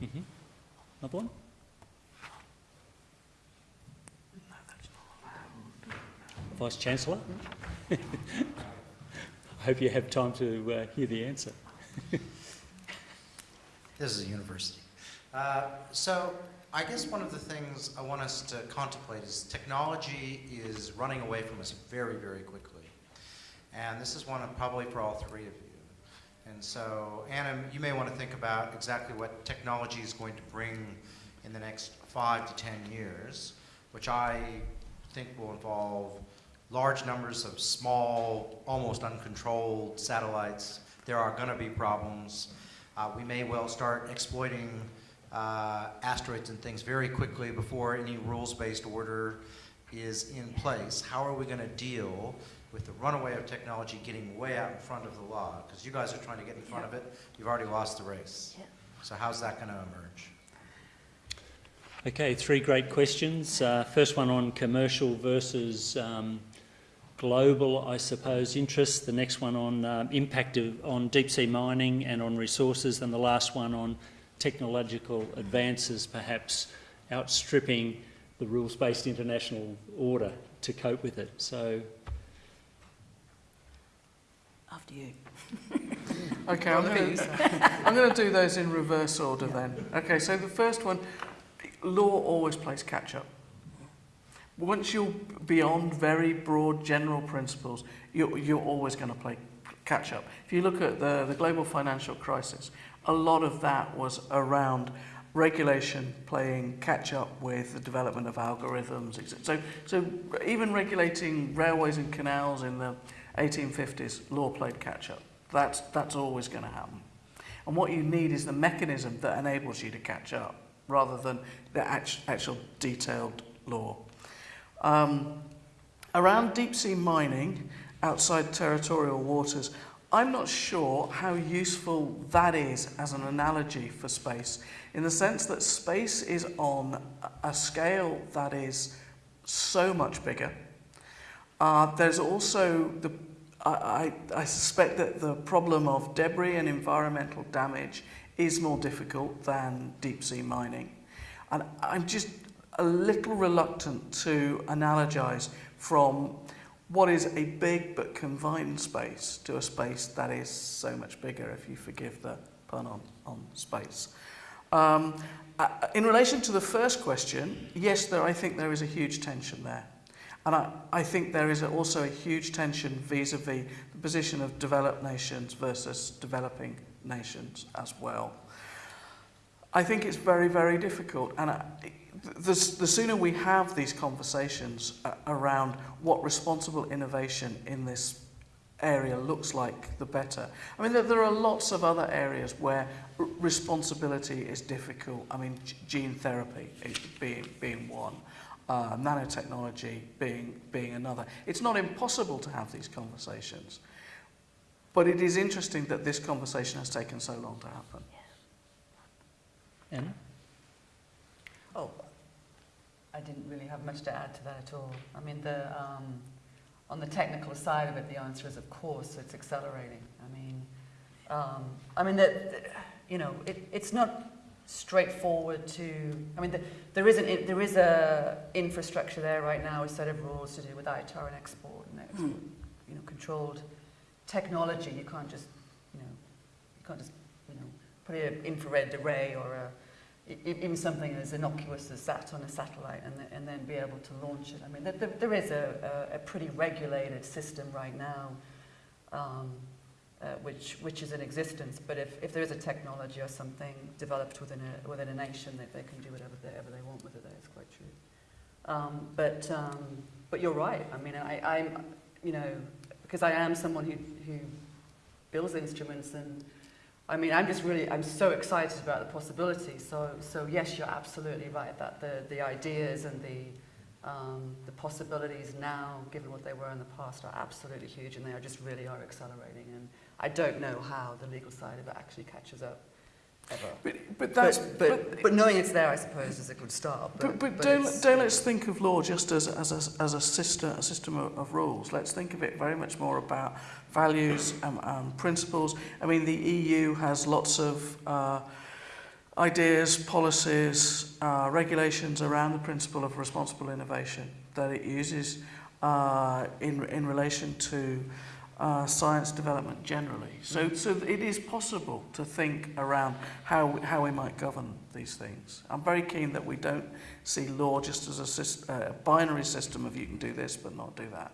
Mm-hmm. Another one? Vice Chancellor? *laughs* I hope you have time to uh, hear the answer. *laughs* This is a university. Uh, so I guess one of the things I want us to contemplate is technology is running away from us very, very quickly. And this is one of probably for all three of you. And so, Anna, you may want to think about exactly what technology is going to bring in the next five to ten years, which I think will involve large numbers of small, almost uncontrolled satellites. There are going to be problems. Uh, we may well start exploiting uh, asteroids and things very quickly before any rules-based order is in place. How are we going to deal with the runaway of technology getting way out in front of the law? Because you guys are trying to get in front of it. You've already lost the race. Yeah. So how's that going to emerge? Okay, three great questions. Uh, first one on commercial versus um, global, I suppose, interests. The next one on um, impact of, on deep sea mining and on resources, and the last one on technological advances, perhaps outstripping the rules-based international order to cope with it. So, After you. *laughs* Okay, I'm going *laughs* to I'm going to do those in reverse order then. Okay, so the first one, law always plays catch up. Once you're beyond very broad general principles, you're, you're always going to play catch up. If you look at the, the global financial crisis, a lot of that was around regulation playing catch up with the development of algorithms. So, so even regulating railways and canals in the 1850s, law played catch up. That's, that's always going to happen. And what you need is the mechanism that enables you to catch up rather than the act- actual detailed law. Um, around deep sea mining outside territorial waters, I'm not sure how useful that is as an analogy for space, in the sense that space is on a- scale that is so much bigger. Uh, there's also the I, I suspect that the problem of debris and environmental damage is more difficult than deep sea mining. And I'm just a little reluctant to analogize from what is a big but confined space to a space that is so much bigger, if you forgive the pun on, on space. Um, uh, in relation to the first question, yes, there, I think there is a huge tension there. And I, I think there is also a huge tension vis-a-vis the position of developed nations versus developing nations as well. I think it's very, very difficult. And I, the, the sooner we have these conversations uh, around what responsible innovation in this area looks like, the better. I mean, there, there are lots of other areas where responsibility is difficult. I mean, gene therapy being, being one uh, nanotechnology being, being another. It's not impossible to have these conversations, but it is interesting that this conversation has taken so long to happen. Anna? I didn't really have much to add to that at all. I mean, the, um, on the technical side of it, the answer is of course it's accelerating. I mean, um, I mean, the, you know, it, it's not straightforward to. I mean, the, there is an there is a infrastructure there right now, a set of rules to do with ITAR and export and export, you know, controlled technology. You can't just, you know, you can't just, you know, put an infrared array or a even something as innocuous as that on a satellite and, and then be able to launch it. I mean, there, is a, a, pretty regulated system right now um, uh, which, which is in existence, but if, if there is a technology or something developed within a, within a nation, they, they can do whatever they, whatever they want with it, that is quite true. Um, but, um, but you're right, I mean, I, I'm, you know, because I am someone who, who builds instruments and I mean, I'm just really, I'm so excited about the possibilities. So, so yes, you're absolutely right that the, the ideas and the, um, the possibilities now, given what they were in the past, are absolutely huge and they are just really are accelerating. And I don't know how the legal side of it actually catches up ever. But, but that's but, but, but knowing it's there, I suppose, is a good start. But, but, but don't, don't let's think of law just as, as, a, as a, system, a system of, of rules. Let's think of it very much more about values and, and principles. I mean, the EU has lots of uh, ideas, policies, uh, regulations around the principle of responsible innovation that it uses uh, in, in relation to uh, science development generally. So, so it is possible to think around how, how we might govern these things. I'm very keen that we don't see law just as a, syst- uh, a binary system of you can do this but not do that.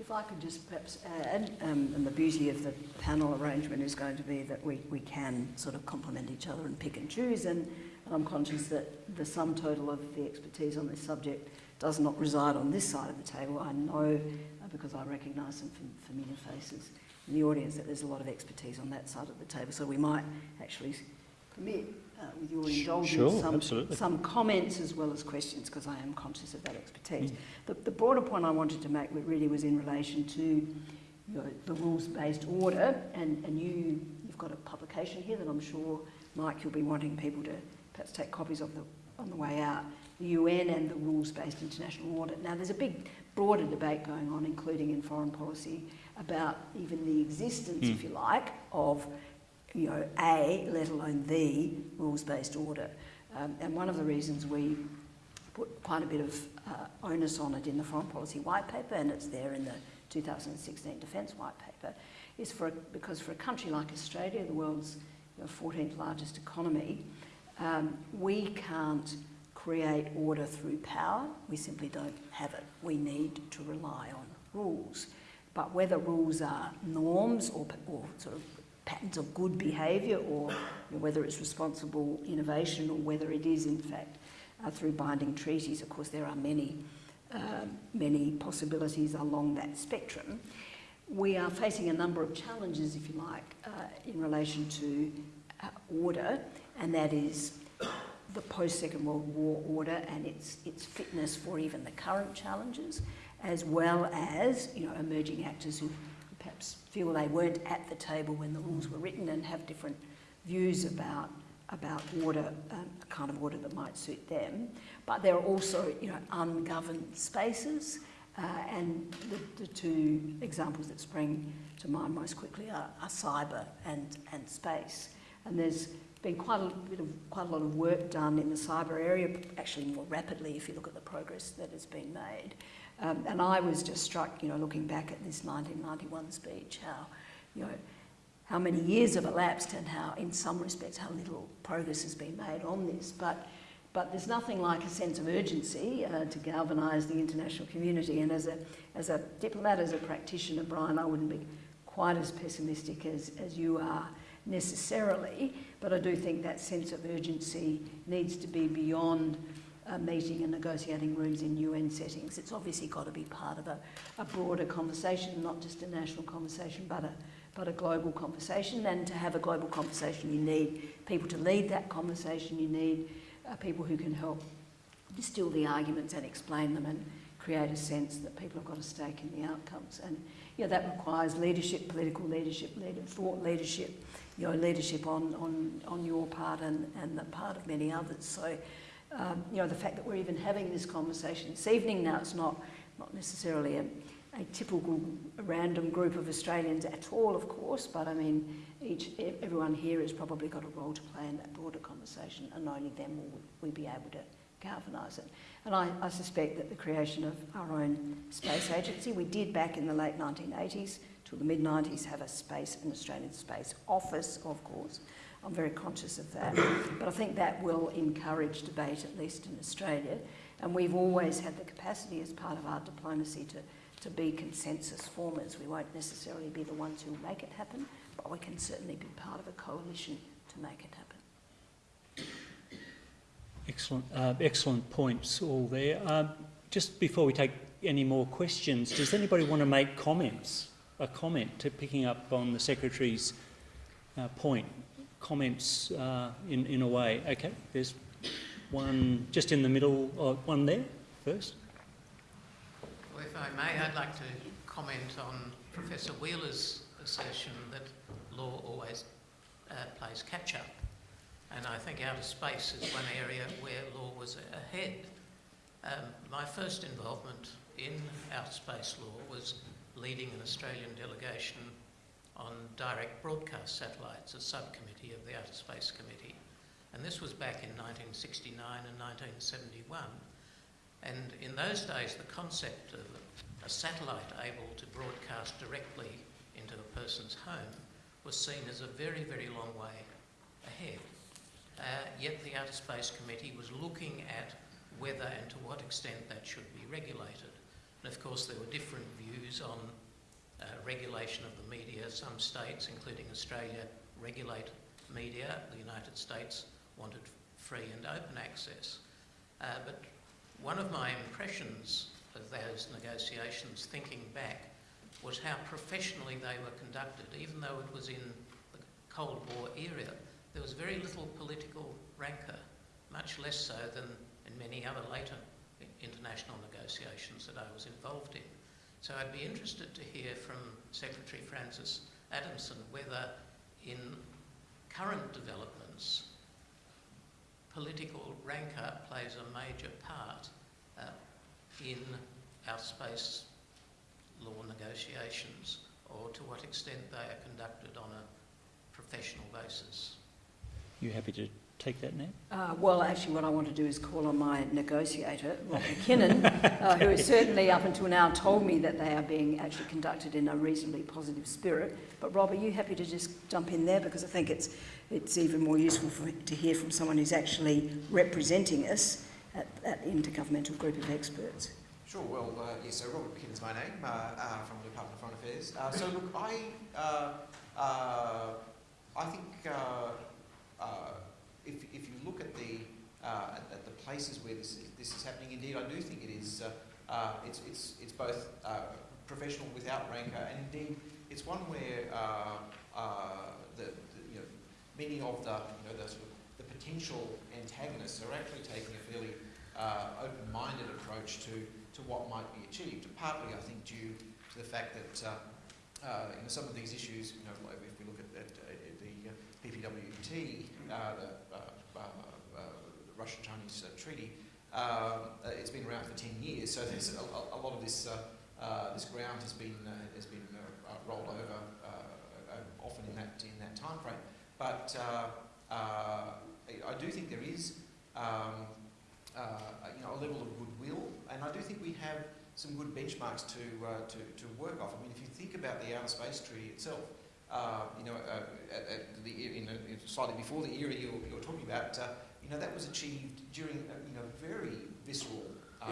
If I could just perhaps add, um, and the beauty of the panel arrangement is going to be that we, we can sort of complement each other and pick and choose, and, I'm conscious that the sum total of the expertise on this subject does not reside on this side of the table. I know, uh, because I recognise some fam- familiar faces in the audience, that there's a lot of expertise on that side of the table, so we might actually permit, uh, with your indulgence, Sure, some, absolutely. some comments as well as questions, because I am conscious of that expertise. The, the broader point I wanted to make really was in relation to you know, the rules-based order, and, and you, you've got a publication here that I'm sure, Mike, you'll be wanting people to perhaps take copies of the, on the way out, the UN and the rules-based international order. Now, there's a big, broader debate going on, including in foreign policy, about even the existence, if you like, of you know, a, let alone the rules-based order. Um, and one of the reasons we put quite a bit of uh, onus on it in the foreign policy white paper, and it's there in the 2016 defence white paper, is for because for a country like Australia, the world's you know, 14th largest economy, um, we can't create order through power. We simply don't have it. We need to rely on rules. But whether rules are norms or, or sort of patterns of good behaviour or you know, whether it's responsible innovation or whether it is in fact uh, through binding treaties. Of course, there are many, um, many possibilities along that spectrum. we are facing a number of challenges, if you like, uh, in relation to uh, order, and that is the post-Second World War order and its, its fitness for even the current challenges, as well as, you know, emerging actors who perhaps feel they weren't at the table when the rules were written and have different views about about order, um, a kind of water that might suit them. But there are also, you know, ungoverned spaces, uh, and the, the two examples that spring to mind most quickly are, are cyber and, and space. And there's been quite a bit of quite a lot of work done in the cyber area, actually more rapidly if you look at the progress that has been made. Um, and I was just struck, you know, looking back at this 1991 speech, how, you know, how many years have elapsed and how, in some respects, how little progress has been made on this. But, but there's nothing like a sense of urgency uh, to galvanise the international community. And as a, as a diplomat, as a practitioner, Brian, I wouldn't be quite as pessimistic as, as you are necessarily, but I do think that sense of urgency needs to be beyond uh, meeting and negotiating rooms in UN settings. It's obviously got to be part of a, a broader conversation, not just a national conversation, but a, but a global conversation. And to have a global conversation, you need people to lead that conversation. You need uh, people who can help distill the arguments and explain them and create a sense that people have got a stake in the outcomes. And yeah, that requires leadership, political leadership, leader, thought leadership, you know, leadership on, on, on your part and, and the part of many others. So, um, you know, the fact that we're even having this conversation this evening now, it's not, not necessarily a, a typical random group of Australians at all, of course, but I mean, each, everyone here has probably got a role to play in that broader conversation, and only then will we be able to galvanise it. And I, I suspect that the creation of our own space agency, we did back in the late 1980s till the mid-90s have a space, an Australian space office, of course. I'm very conscious of that. But I think that will encourage debate, at least in Australia. And we've always had the capacity as part of our diplomacy to to be consensus formers. We won't necessarily be the ones who make it happen, but we can certainly be part of a coalition to make it happen. Excellent, uh, excellent points all there. Um, just before we take any more questions, does anybody want to make comments? A comment to picking up on the Secretary's uh, point. Comments uh, in, in a way. Okay, there's one just in the middle, uh, one there first. Well, if I may, I'd like to comment on Professor Wheeler's assertion that law always uh, plays catch up. And I think outer space is one area where law was ahead. Um, my first involvement in outer space law was leading an Australian delegation on direct broadcast satellites, a subcommittee of the Outer Space Committee. And this was back in 1969 and 1971. And in those days, the concept of a satellite able to broadcast directly into a person's home was seen as a very, very long way ahead. Uh, yet the Outer Space Committee was looking at whether and to what extent that should be regulated. And of course, there were different views on uh, regulation of the media. Some states, including Australia, regulate media. The United States wanted free and open access. Uh, but one of my impressions of those negotiations, thinking back, was how professionally they were conducted. Even though it was in the Cold War era, there was very little political rancour, much less so than in many other later international negotiations that I was involved in. So I'd be interested to hear from Secretary Frances Adamson whether in current developments political rancour plays a major part uh, in our space law negotiations or to what extent they are conducted on a professional basis. You happy to take that now? Uh, well, actually, what I want to do is call on my negotiator, Rob McKinnon, uh, *laughs* who has certainly up until now told me that they are being actually conducted in a reasonably positive spirit. But Rob, are you happy to just jump in there? Because I think it's, it's even more useful for, to hear from someone who's actually representing us at that intergovernmental group of experts. Sure, well, uh, yes, so Robert McKinnon's my name, uh, uh, from the Department of Foreign Affairs. Uh, so look, I, uh, uh, I think if, if you look at the, at, at, the places where this is, this is happening, indeed, I do think it is, it's, it's, it's both professional professional without rancour, and indeed it's one where uh, uh, the, the, you know, many of the, you know, the, sort of the potential antagonists are actually taking a fairly uh, open-minded approach to, to what might be achieved, partly I think due to the fact that uh, uh, you know, some of these issues, you know, if we look at, at, at the uh, PPWT, uh, the uh, uh, uh, uh Russian-Chinese uh, treaty, uh, it's been around for 10 years, so there's a, a, lot of this, this ground has been, has been rolled over often in that, in that time frame. But I do think there is um, you know, a level of goodwill, and I do think we have some good benchmarks to, uh, to, to work off. I mean, if you think about the Outer Space Treaty itself, uh, you know, uh, at, at the, slightly before the era you're, you're talking about, uh, you know, that was achieved during a you know, very visceral uh,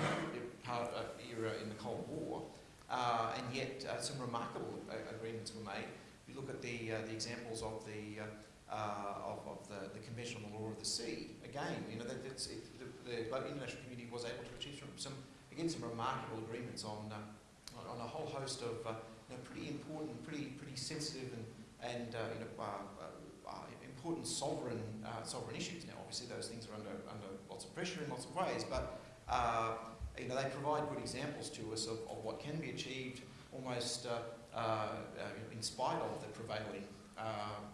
part, uh, era in the Cold War, uh, and yet uh, some remarkable uh, agreements were made. If you look at the, uh, the examples of the, uh, uh, of, of the, the Convention on the Law of the Sea. Again, you know, that it, the, the international community was able to achieve some, some again, some remarkable agreements on, uh, on a whole host of uh, you know, pretty important, pretty, pretty sensitive and, and uh, you know, uh, uh, important sovereign, uh, sovereign issues. Now, obviously, those things are under, under lots of pressure in lots of ways, but uh, you know, they provide good examples to us of, of what can be achieved almost uh, uh, uh, in spite of the prevailing uh,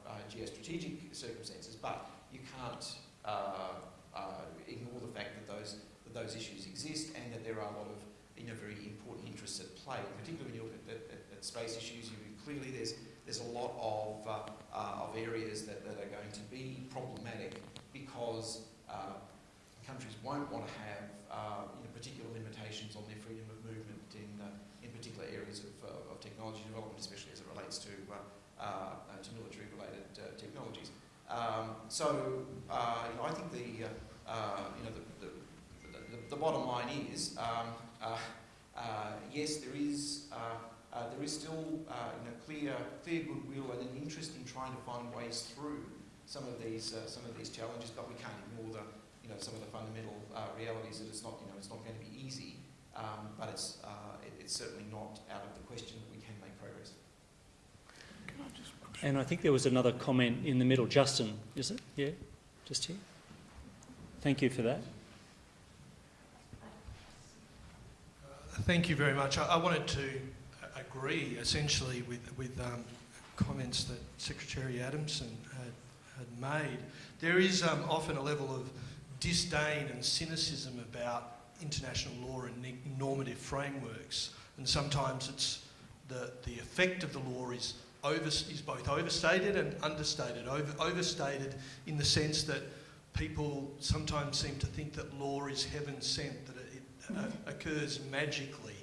uh, geostrategic circumstances. But you can't uh, uh, ignore the fact that those that those issues exist and that there are a lot of you know very important interests at play. Particularly when you look at, at space issues, you clearly there's there's a lot of uh, uh, of areas that, that are going to be problematic because uh, countries won't want to have uh, you know, particular limitations on their freedom of movement in uh, in particular areas of, of technology development, especially as it relates to to military related technologies. Um, so you know, I think the you know the, the, the, the bottom line is um, uh, uh, yes, there is uh, uh, there is still uh, you know clear clear goodwill and an interest in trying to find ways through some of these uh, some of these challenges, but we can't ignore the you know some of the fundamental uh, realities that it's not you know it's not going to be easy, um, but it's uh, it, it's certainly not out of the question that we can make progress. Can I just? And I think there was another comment in the middle. Justin, is it? Yeah, just here. Thank you for that. Thank you very much. I, I wanted to agree essentially with, with um, comments that Secretary Adamson had, had made. There is um, often a level of disdain and cynicism about international law and normative frameworks, and sometimes it's the, the effect of the law is, over, is both overstated and understated. Over, overstated in the sense that people sometimes seem to think that law is heaven sent, that it, it uh, occurs magically.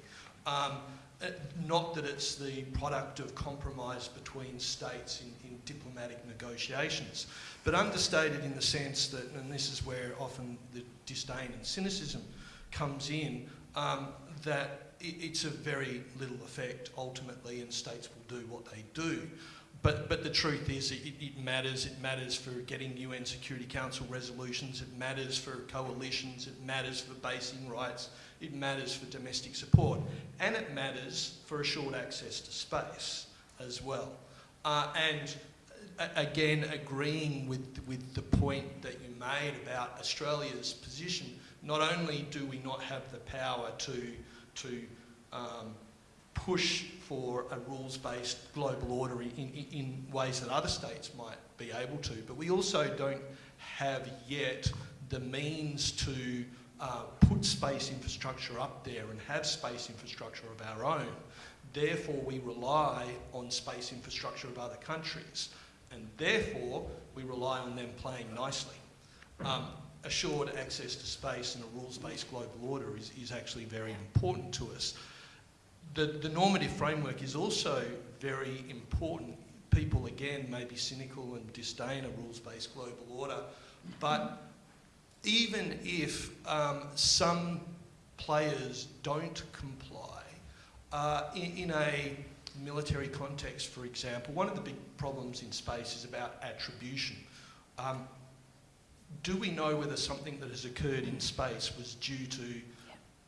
Um, uh, not that it's the product of compromise between states in, in diplomatic negotiations, but understated in the sense that, and this is where often the disdain and cynicism comes in, um, that it, it's of very little effect ultimately, and states will do what they do. But, but the truth is, it, it matters. It matters for getting UN Security Council resolutions. It matters for coalitions. It matters for basing rights. It matters for domestic support. And it matters for assured access to space as well. Uh, and uh, again, agreeing with, with the point that you made about Australia's position, not only do we not have the power to, to um, push for a rules-based global order in, in, in ways that other states might be able to, but we also don't have yet the means to uh, put space infrastructure up there and have space infrastructure of our own. Therefore, we rely on space infrastructure of other countries, and therefore we rely on them playing nicely. Um, assured access to space and a rules-based global order is, is actually very important to us. The, the normative framework is also very important. People, again, may be cynical and disdain a rules-based global order, but even if um, some players don't comply, uh, in, in a military context, for example, one of the big problems in space is about attribution. Um, do we know whether something that has occurred in space was due to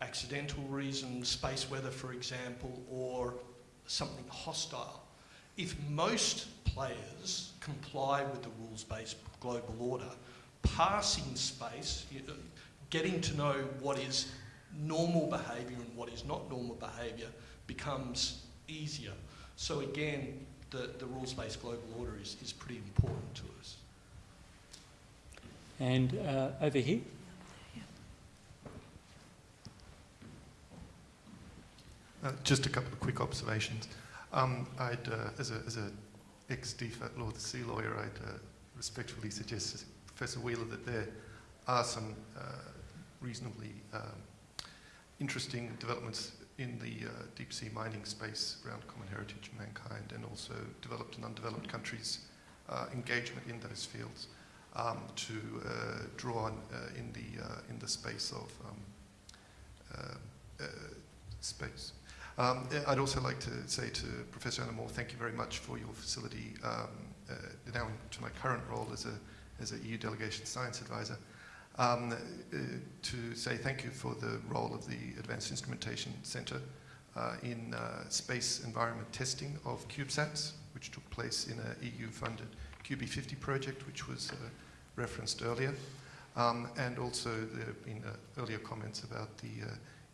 accidental reasons, space weather, for example, or something hostile. If most players comply with the rules-based global order, passing space, getting to know what is normal behaviour and what is not normal behaviour becomes easier. So again, the, the rules-based global order is, is pretty important to us. And uh, over here. Uh, just a couple of quick observations. Um, I'd, uh, as a, as a ex-DFAT law, the Sea lawyer, I'd uh, respectfully suggest to Professor Wheeler that there are some uh, reasonably um, interesting developments in the uh, deep sea mining space around common heritage and mankind and also developed and undeveloped countries' engagement in those fields um, to draw on in, the, in the space of um, space. Um, I'd also like to say to Professor Anna Moore, thank you very much for your facility um, uh, now to my current role as a, as a EU delegation science advisor. Um, uh, to say thank you for the role of the Advanced Instrumentation Centre uh, in uh, space environment testing of CubeSats, which took place in an EU-funded QB50 project, which was uh, referenced earlier. Um, and also there have been uh, earlier comments about the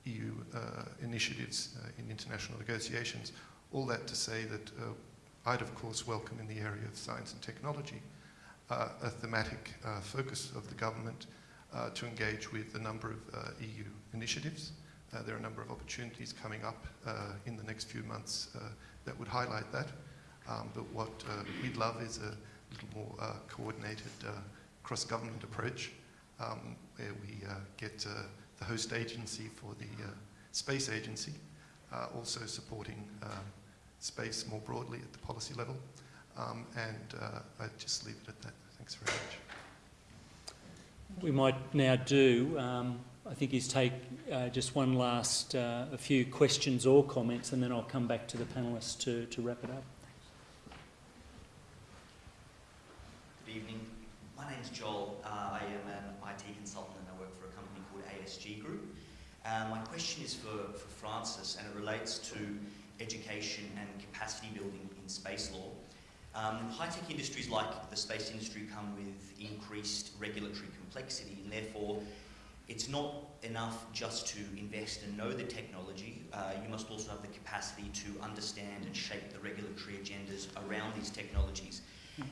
EU uh, initiatives uh, in international negotiations. All that to say that uh, I'd of course welcome in the area of science and technology a thematic focus of the government to engage with a number of EU initiatives. Uh, there are a number of opportunities coming up uh, in the next few months uh, that would highlight that. Um, but what we'd love is a little more coordinated cross-government approach um, where we get the host agency for the uh, space agency, uh, also supporting um, space more broadly at the policy level. Um, and uh, I'd just leave it at that. Thanks very much. we might now do, um, I think, is take uh, just one last, uh, a few questions or comments, and then I'll come back to the panellists to, to wrap it up. Good evening. My name's Joel. Uh, I am an IT consultant and I work for a company called ASG Group. Uh, my question is for, for Frances and it relates to education and capacity building in space law. Um, high-tech industries like the space industry come with increased regulatory complexity and therefore it's not enough just to invest and know the technology. Uh, you must also have the capacity to understand and shape the regulatory agendas around these technologies.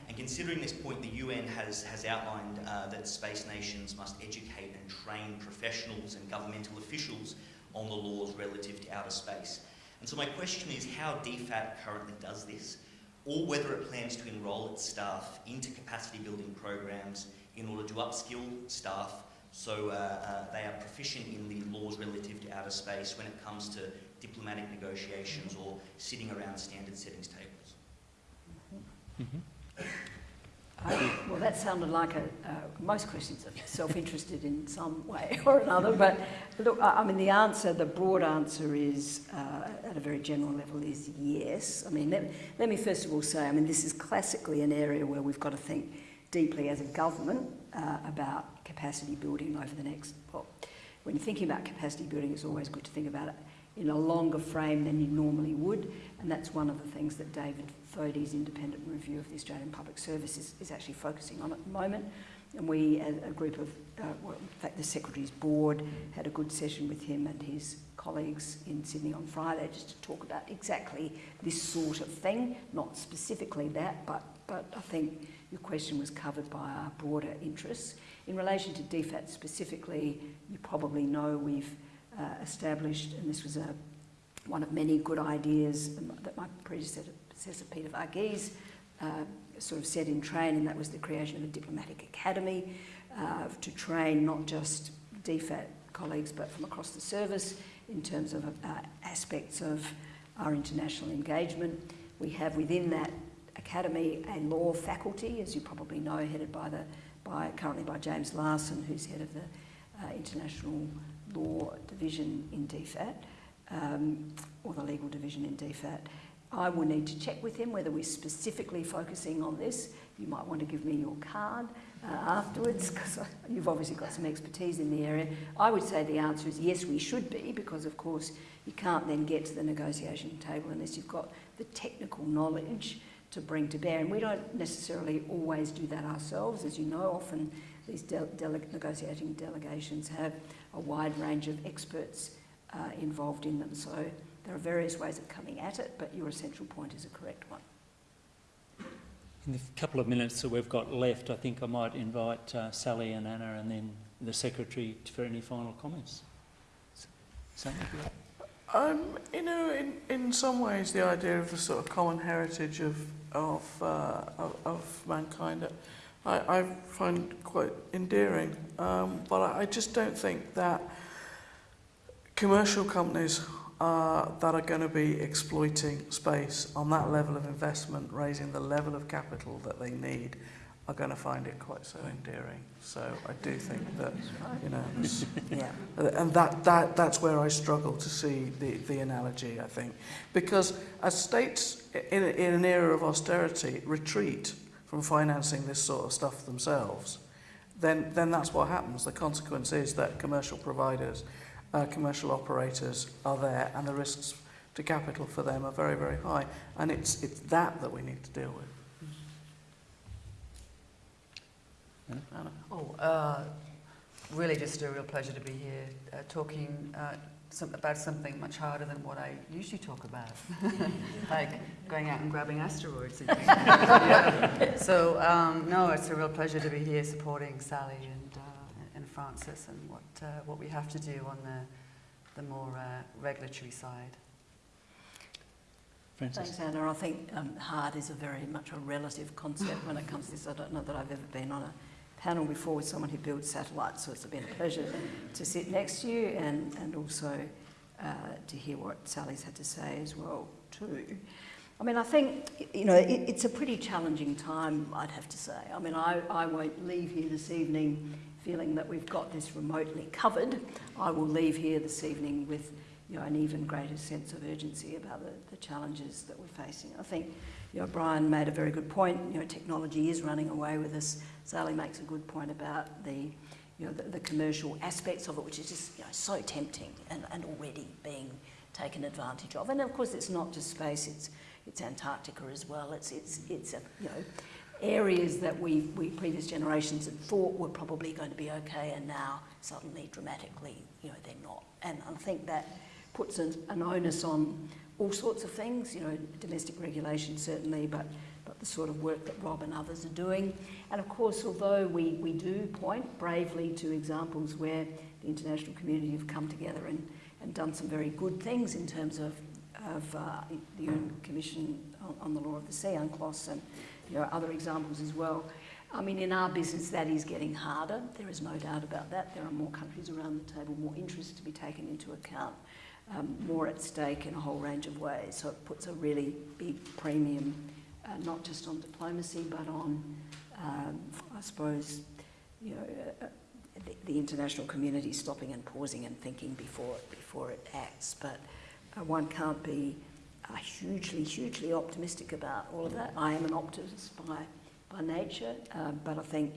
And considering this point, the UN has, has outlined uh, that space nations must educate and train professionals and governmental officials on the laws relative to outer space. And so my question is how DFAT currently does this, or whether it plans to enrol its staff into capacity building programs in order to upskill staff so uh, uh, they are proficient in the laws relative to outer space when it comes to diplomatic negotiations or sitting around standard settings tables. Mm-hmm. Well, that sounded like a, uh, most questions are self-interested in some way *laughs* or another, but look, I, I mean, the answer, the broad answer is, uh, at a very general level, is yes. I mean, let, let me first of all say, I mean, this is classically an area where we've got to think deeply as a government uh, about capacity building over the next, well, when you're thinking about capacity building, it's always good to think about it in a longer frame than you normally would, and that's one of the things that David Thodey's independent review of the Australian Public Service is, is actually focusing on at the moment. And we, as a group of, uh, well, in fact, the Secretary's Board had a good session with him and his colleagues in Sydney on Friday just to talk about exactly this sort of thing, not specifically that, but, but I think your question was covered by our broader interests. In relation to DFAT specifically, you probably know we've uh, established, and this was a, one of many good ideas that my predecessor, Peter Varghese, uh, sort of set in train, and that was the creation of a diplomatic academy uh, to train not just DFAT colleagues but from across the service in terms of uh, aspects of our international engagement. We have within that academy a law faculty, as you probably know, headed by the by currently by James Larsen, who's head of the uh, international law division in DFAT, um, or the legal division in DFAT. I will need to check with him whether we're specifically focusing on this. You might want to give me your card uh, afterwards because you've obviously got some expertise in the area. I would say the answer is yes, we should be because, of course, you can't then get to the negotiation table unless you've got the technical knowledge to bring to bear. And we don't necessarily always do that ourselves. As you know, often these de- dele- negotiating delegations have a wide range of experts uh, involved in them. So there are various ways of coming at it, but your essential point is a correct one. In the couple of minutes that we've got left, I think I might invite uh, Sally and Anna and then the Secretary for any final comments. Sally, you like. Um, you know, in, in some ways, the idea of the sort of common heritage of of uh, of, of mankind, I, I find quite endearing. Um, but I, I just don't think that commercial companies uh, that are going to be exploiting space on that level of investment, raising the level of capital that they need, are going to find it quite so endearing. So I do think that, you know, *laughs* Yeah. and that, that, that's where I struggle to see the, the analogy, I think. Because as states in, in an era of austerity retreat from financing this sort of stuff themselves, then, then that's what happens. The consequence is that commercial providers, uh, commercial operators are there and the risks to capital for them are very, very high. And it's, it's that that we need to deal with. Anna? Oh, uh, really just a real pleasure to be here uh, talking uh, some, about something much harder than what I usually talk about, *laughs* like going out and grabbing asteroids. And. Yeah. *laughs* So, um, no, it's a real pleasure to be here supporting Sally and Frances and what, uh, what we have to do on the, the more uh, regulatory side. Frances. Thanks, Anna. I think um, hard is a very much a relative concept when it comes to this. I don't know that I've ever been on a panel before with someone who builds satellites, so it's been a pleasure to sit next to you and, and also uh, to hear what Sally's had to say as well too. I mean, I think, you know, it, it's a pretty challenging time, I'd have to say. I mean, I, I won't leave here this evening feeling that we've got this remotely covered. I will leave here this evening with you know, an even greater sense of urgency about the, the challenges that we're facing. I think you know, Brian made a very good point. You know, technology is running away with us. Sally makes a good point about the, you know, the, the commercial aspects of it, which is just you know, so tempting and, and already being taken advantage of. And of course, it's not just space; it's it's Antarctica as well. It's it's it's a, you know areas that we, we previous generations had thought were probably going to be okay, and now suddenly, dramatically, you know, they're not. And I think that puts an, an onus on all sorts of things, you know, domestic regulation certainly, but, but the sort of work that Rob and others are doing. And of course, although we, we do point bravely to examples where the international community have come together and, and done some very good things in terms of, of uh, the UN Commission on, on the Law of the Sea, UNCLOS, and you are other examples as well. I mean, in our business, that is getting harder. There is no doubt about that. There are more countries around the table, more interests to be taken into account um, more at stake in a whole range of ways. So it puts a really big premium, uh, not just on diplomacy, but on, um, I suppose, you know, uh, the, the, international community stopping and pausing and thinking before before it acts. But uh, one can't be uh, hugely, hugely optimistic about all of that. I am an optimist by by nature, uh, but I think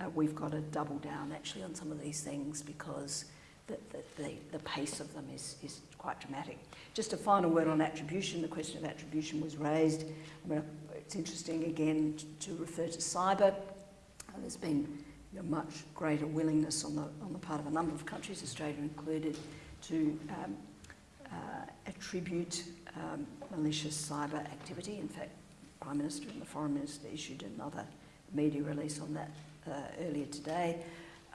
uh, we've got to double down actually on some of these things because the, the, the, the pace of them is, is quite dramatic. Just a final word on attribution. The question of attribution was raised. I mean, it's interesting again to refer to cyber. Uh, there's been you know, much greater willingness on the, on the part of a number of countries, Australia included, to um, uh, attribute um, malicious cyber activity. In fact, Prime Minister and the Foreign Minister issued another media release on that uh, earlier today.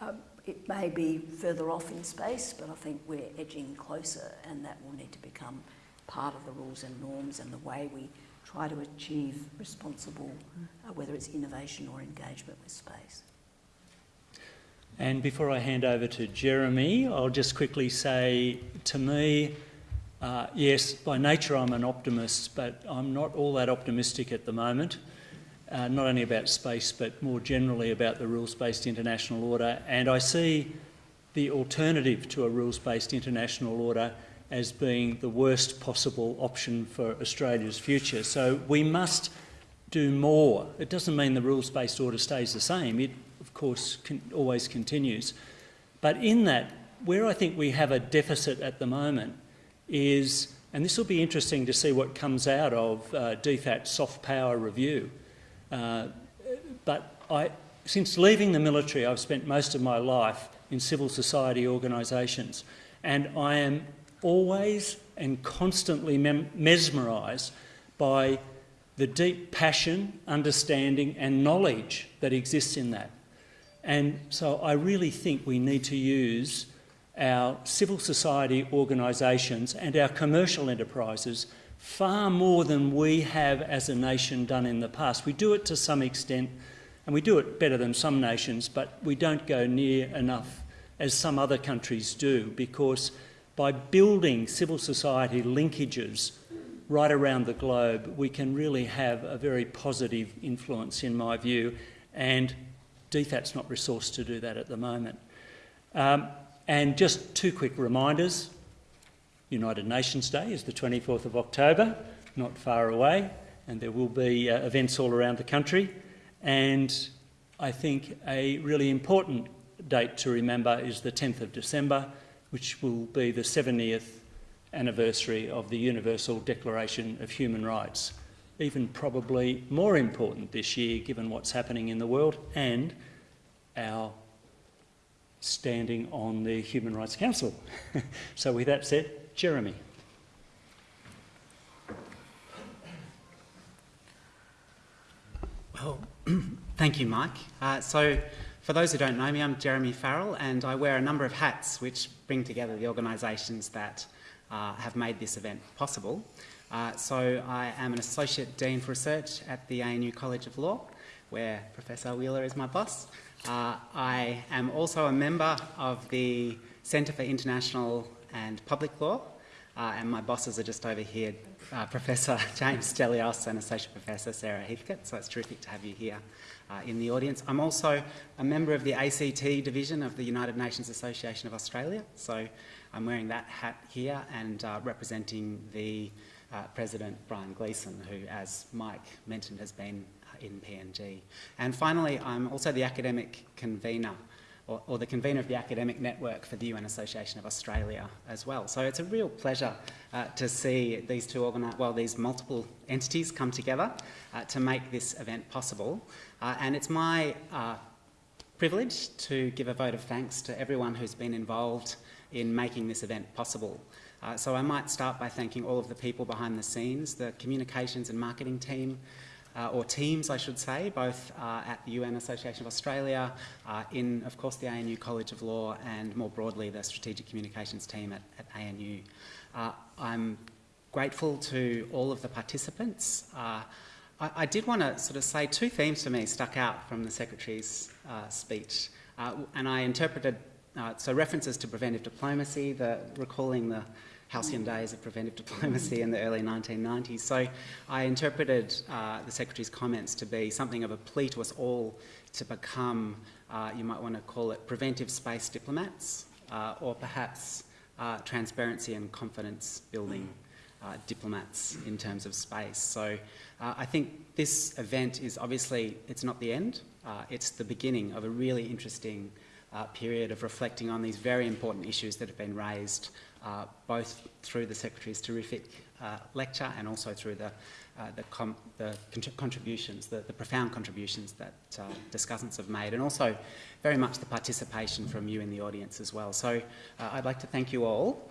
Um, it may be further off in space, but I think we're edging closer, and that will need to become part of the rules and norms and the way we try to achieve responsible, uh, whether it's innovation or engagement with space. And before I hand over to Jeremy, I'll just quickly say to me, uh, yes, by nature I'm an optimist, but I'm not all that optimistic at the moment uh, not only about space but more generally about the rules-based international order. And I see the alternative to a rules-based international order as being the worst possible option for Australia's future. So we must do more. It doesn't mean the rules-based order stays the same. It, of course, con always continues. But in that, where I think we have a deficit at the moment is, and this will be interesting to see what comes out of uh, DFAT soft power review, uh, but I, since leaving the military, I've spent most of my life in civil society organisations, and I am always and constantly mesmerised by the deep passion, understanding and knowledge that exists in that. And so I really think we need to use our civil society organisations and our commercial enterprises far more than we have as a nation done in the past. We do it to some extent, and we do it better than some nations, but we don't go near enough as some other countries do because by building civil society linkages right around the globe, we can really have a very positive influence, in my view, and DFAT's not resourced to do that at the moment. Um, and just two quick reminders. United Nations Day is the 24th of October, not far away, and there will be uh, events all around the country. And I think a really important date to remember is the 10th of December, which will be the 70th anniversary of the Universal Declaration of Human Rights. Even probably more important this year, given what's happening in the world and our standing on the Human Rights Council. *laughs* so with that said, Jeremy. Well, *clears throat* thank you, Mike. Uh, so for those who don't know me, I'm Jeremy Farrall and I wear a number of hats which bring together the organisations that uh, have made this event possible. Uh, so I am an Associate Dean for Research at the ANU College of Law, where Professor Wheeler is my boss. Uh, I am also a member of the Centre for International and Public Law, uh, and my bosses are just over here, uh, Professor *laughs* James Stellios and Associate Professor Sarah Heathcote, so it's terrific to have you here uh, in the audience. I'm also a member of the ACT division of the United Nations Association of Australia, so I'm wearing that hat here and uh, representing the uh, President Brian Gleeson, who, as Mike mentioned, has been in PNG. And finally, I'm also the academic convener or, or, the convener of the academic network for the UN Association of Australia as well. So it's a real pleasure uh, to see these two organise, well, these multiple entities come together uh, to make this event possible. Uh, and it's my uh, privilege to give a vote of thanks to everyone who's been involved in making this event possible. Uh, so I might start by thanking all of the people behind the scenes, the communications and marketing team, uh, or teams, I should say, both uh, at the UN Association of Australia, uh, in, of course, the ANU College of Law, and more broadly, the Strategic Communications team at, at ANU. Uh, I'm grateful to all of the participants. Uh, I, I, did want to sort of say two themes for me stuck out from the Secretary's uh, speech, and I interpreted so references to preventive diplomacy, the recalling the halcyon days of preventive *laughs* diplomacy in the early 1990s. So I interpreted uh, the Secretary's comments to be something of a plea to us all to become, uh, you might want to call it preventive space diplomats, uh, or perhaps uh, transparency and confidence building uh, diplomats in terms of space. So uh, I think this event is obviously, it's not the end, it's the beginning of a really interesting period of reflecting on these very important issues that have been raised uh, both through the Secretary's terrific uh, lecture and also through the, uh, the, the contributions, the, the, profound contributions that uh, discussants have made, and also very much the participation from you in the audience as well. So uh, I'd like to thank you all.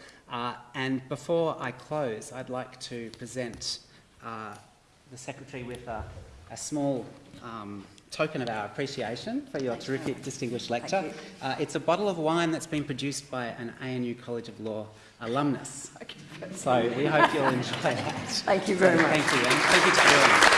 And before I close, I'd like to present the Secretary with a, a small um, token of our appreciation for your terrific distinguished lecture. Uh, it's a bottle of wine that's been produced by an ANU College of Law alumnus. So we hope you'll enjoy that. Thank you very much. Thank you, and thank you to everyone.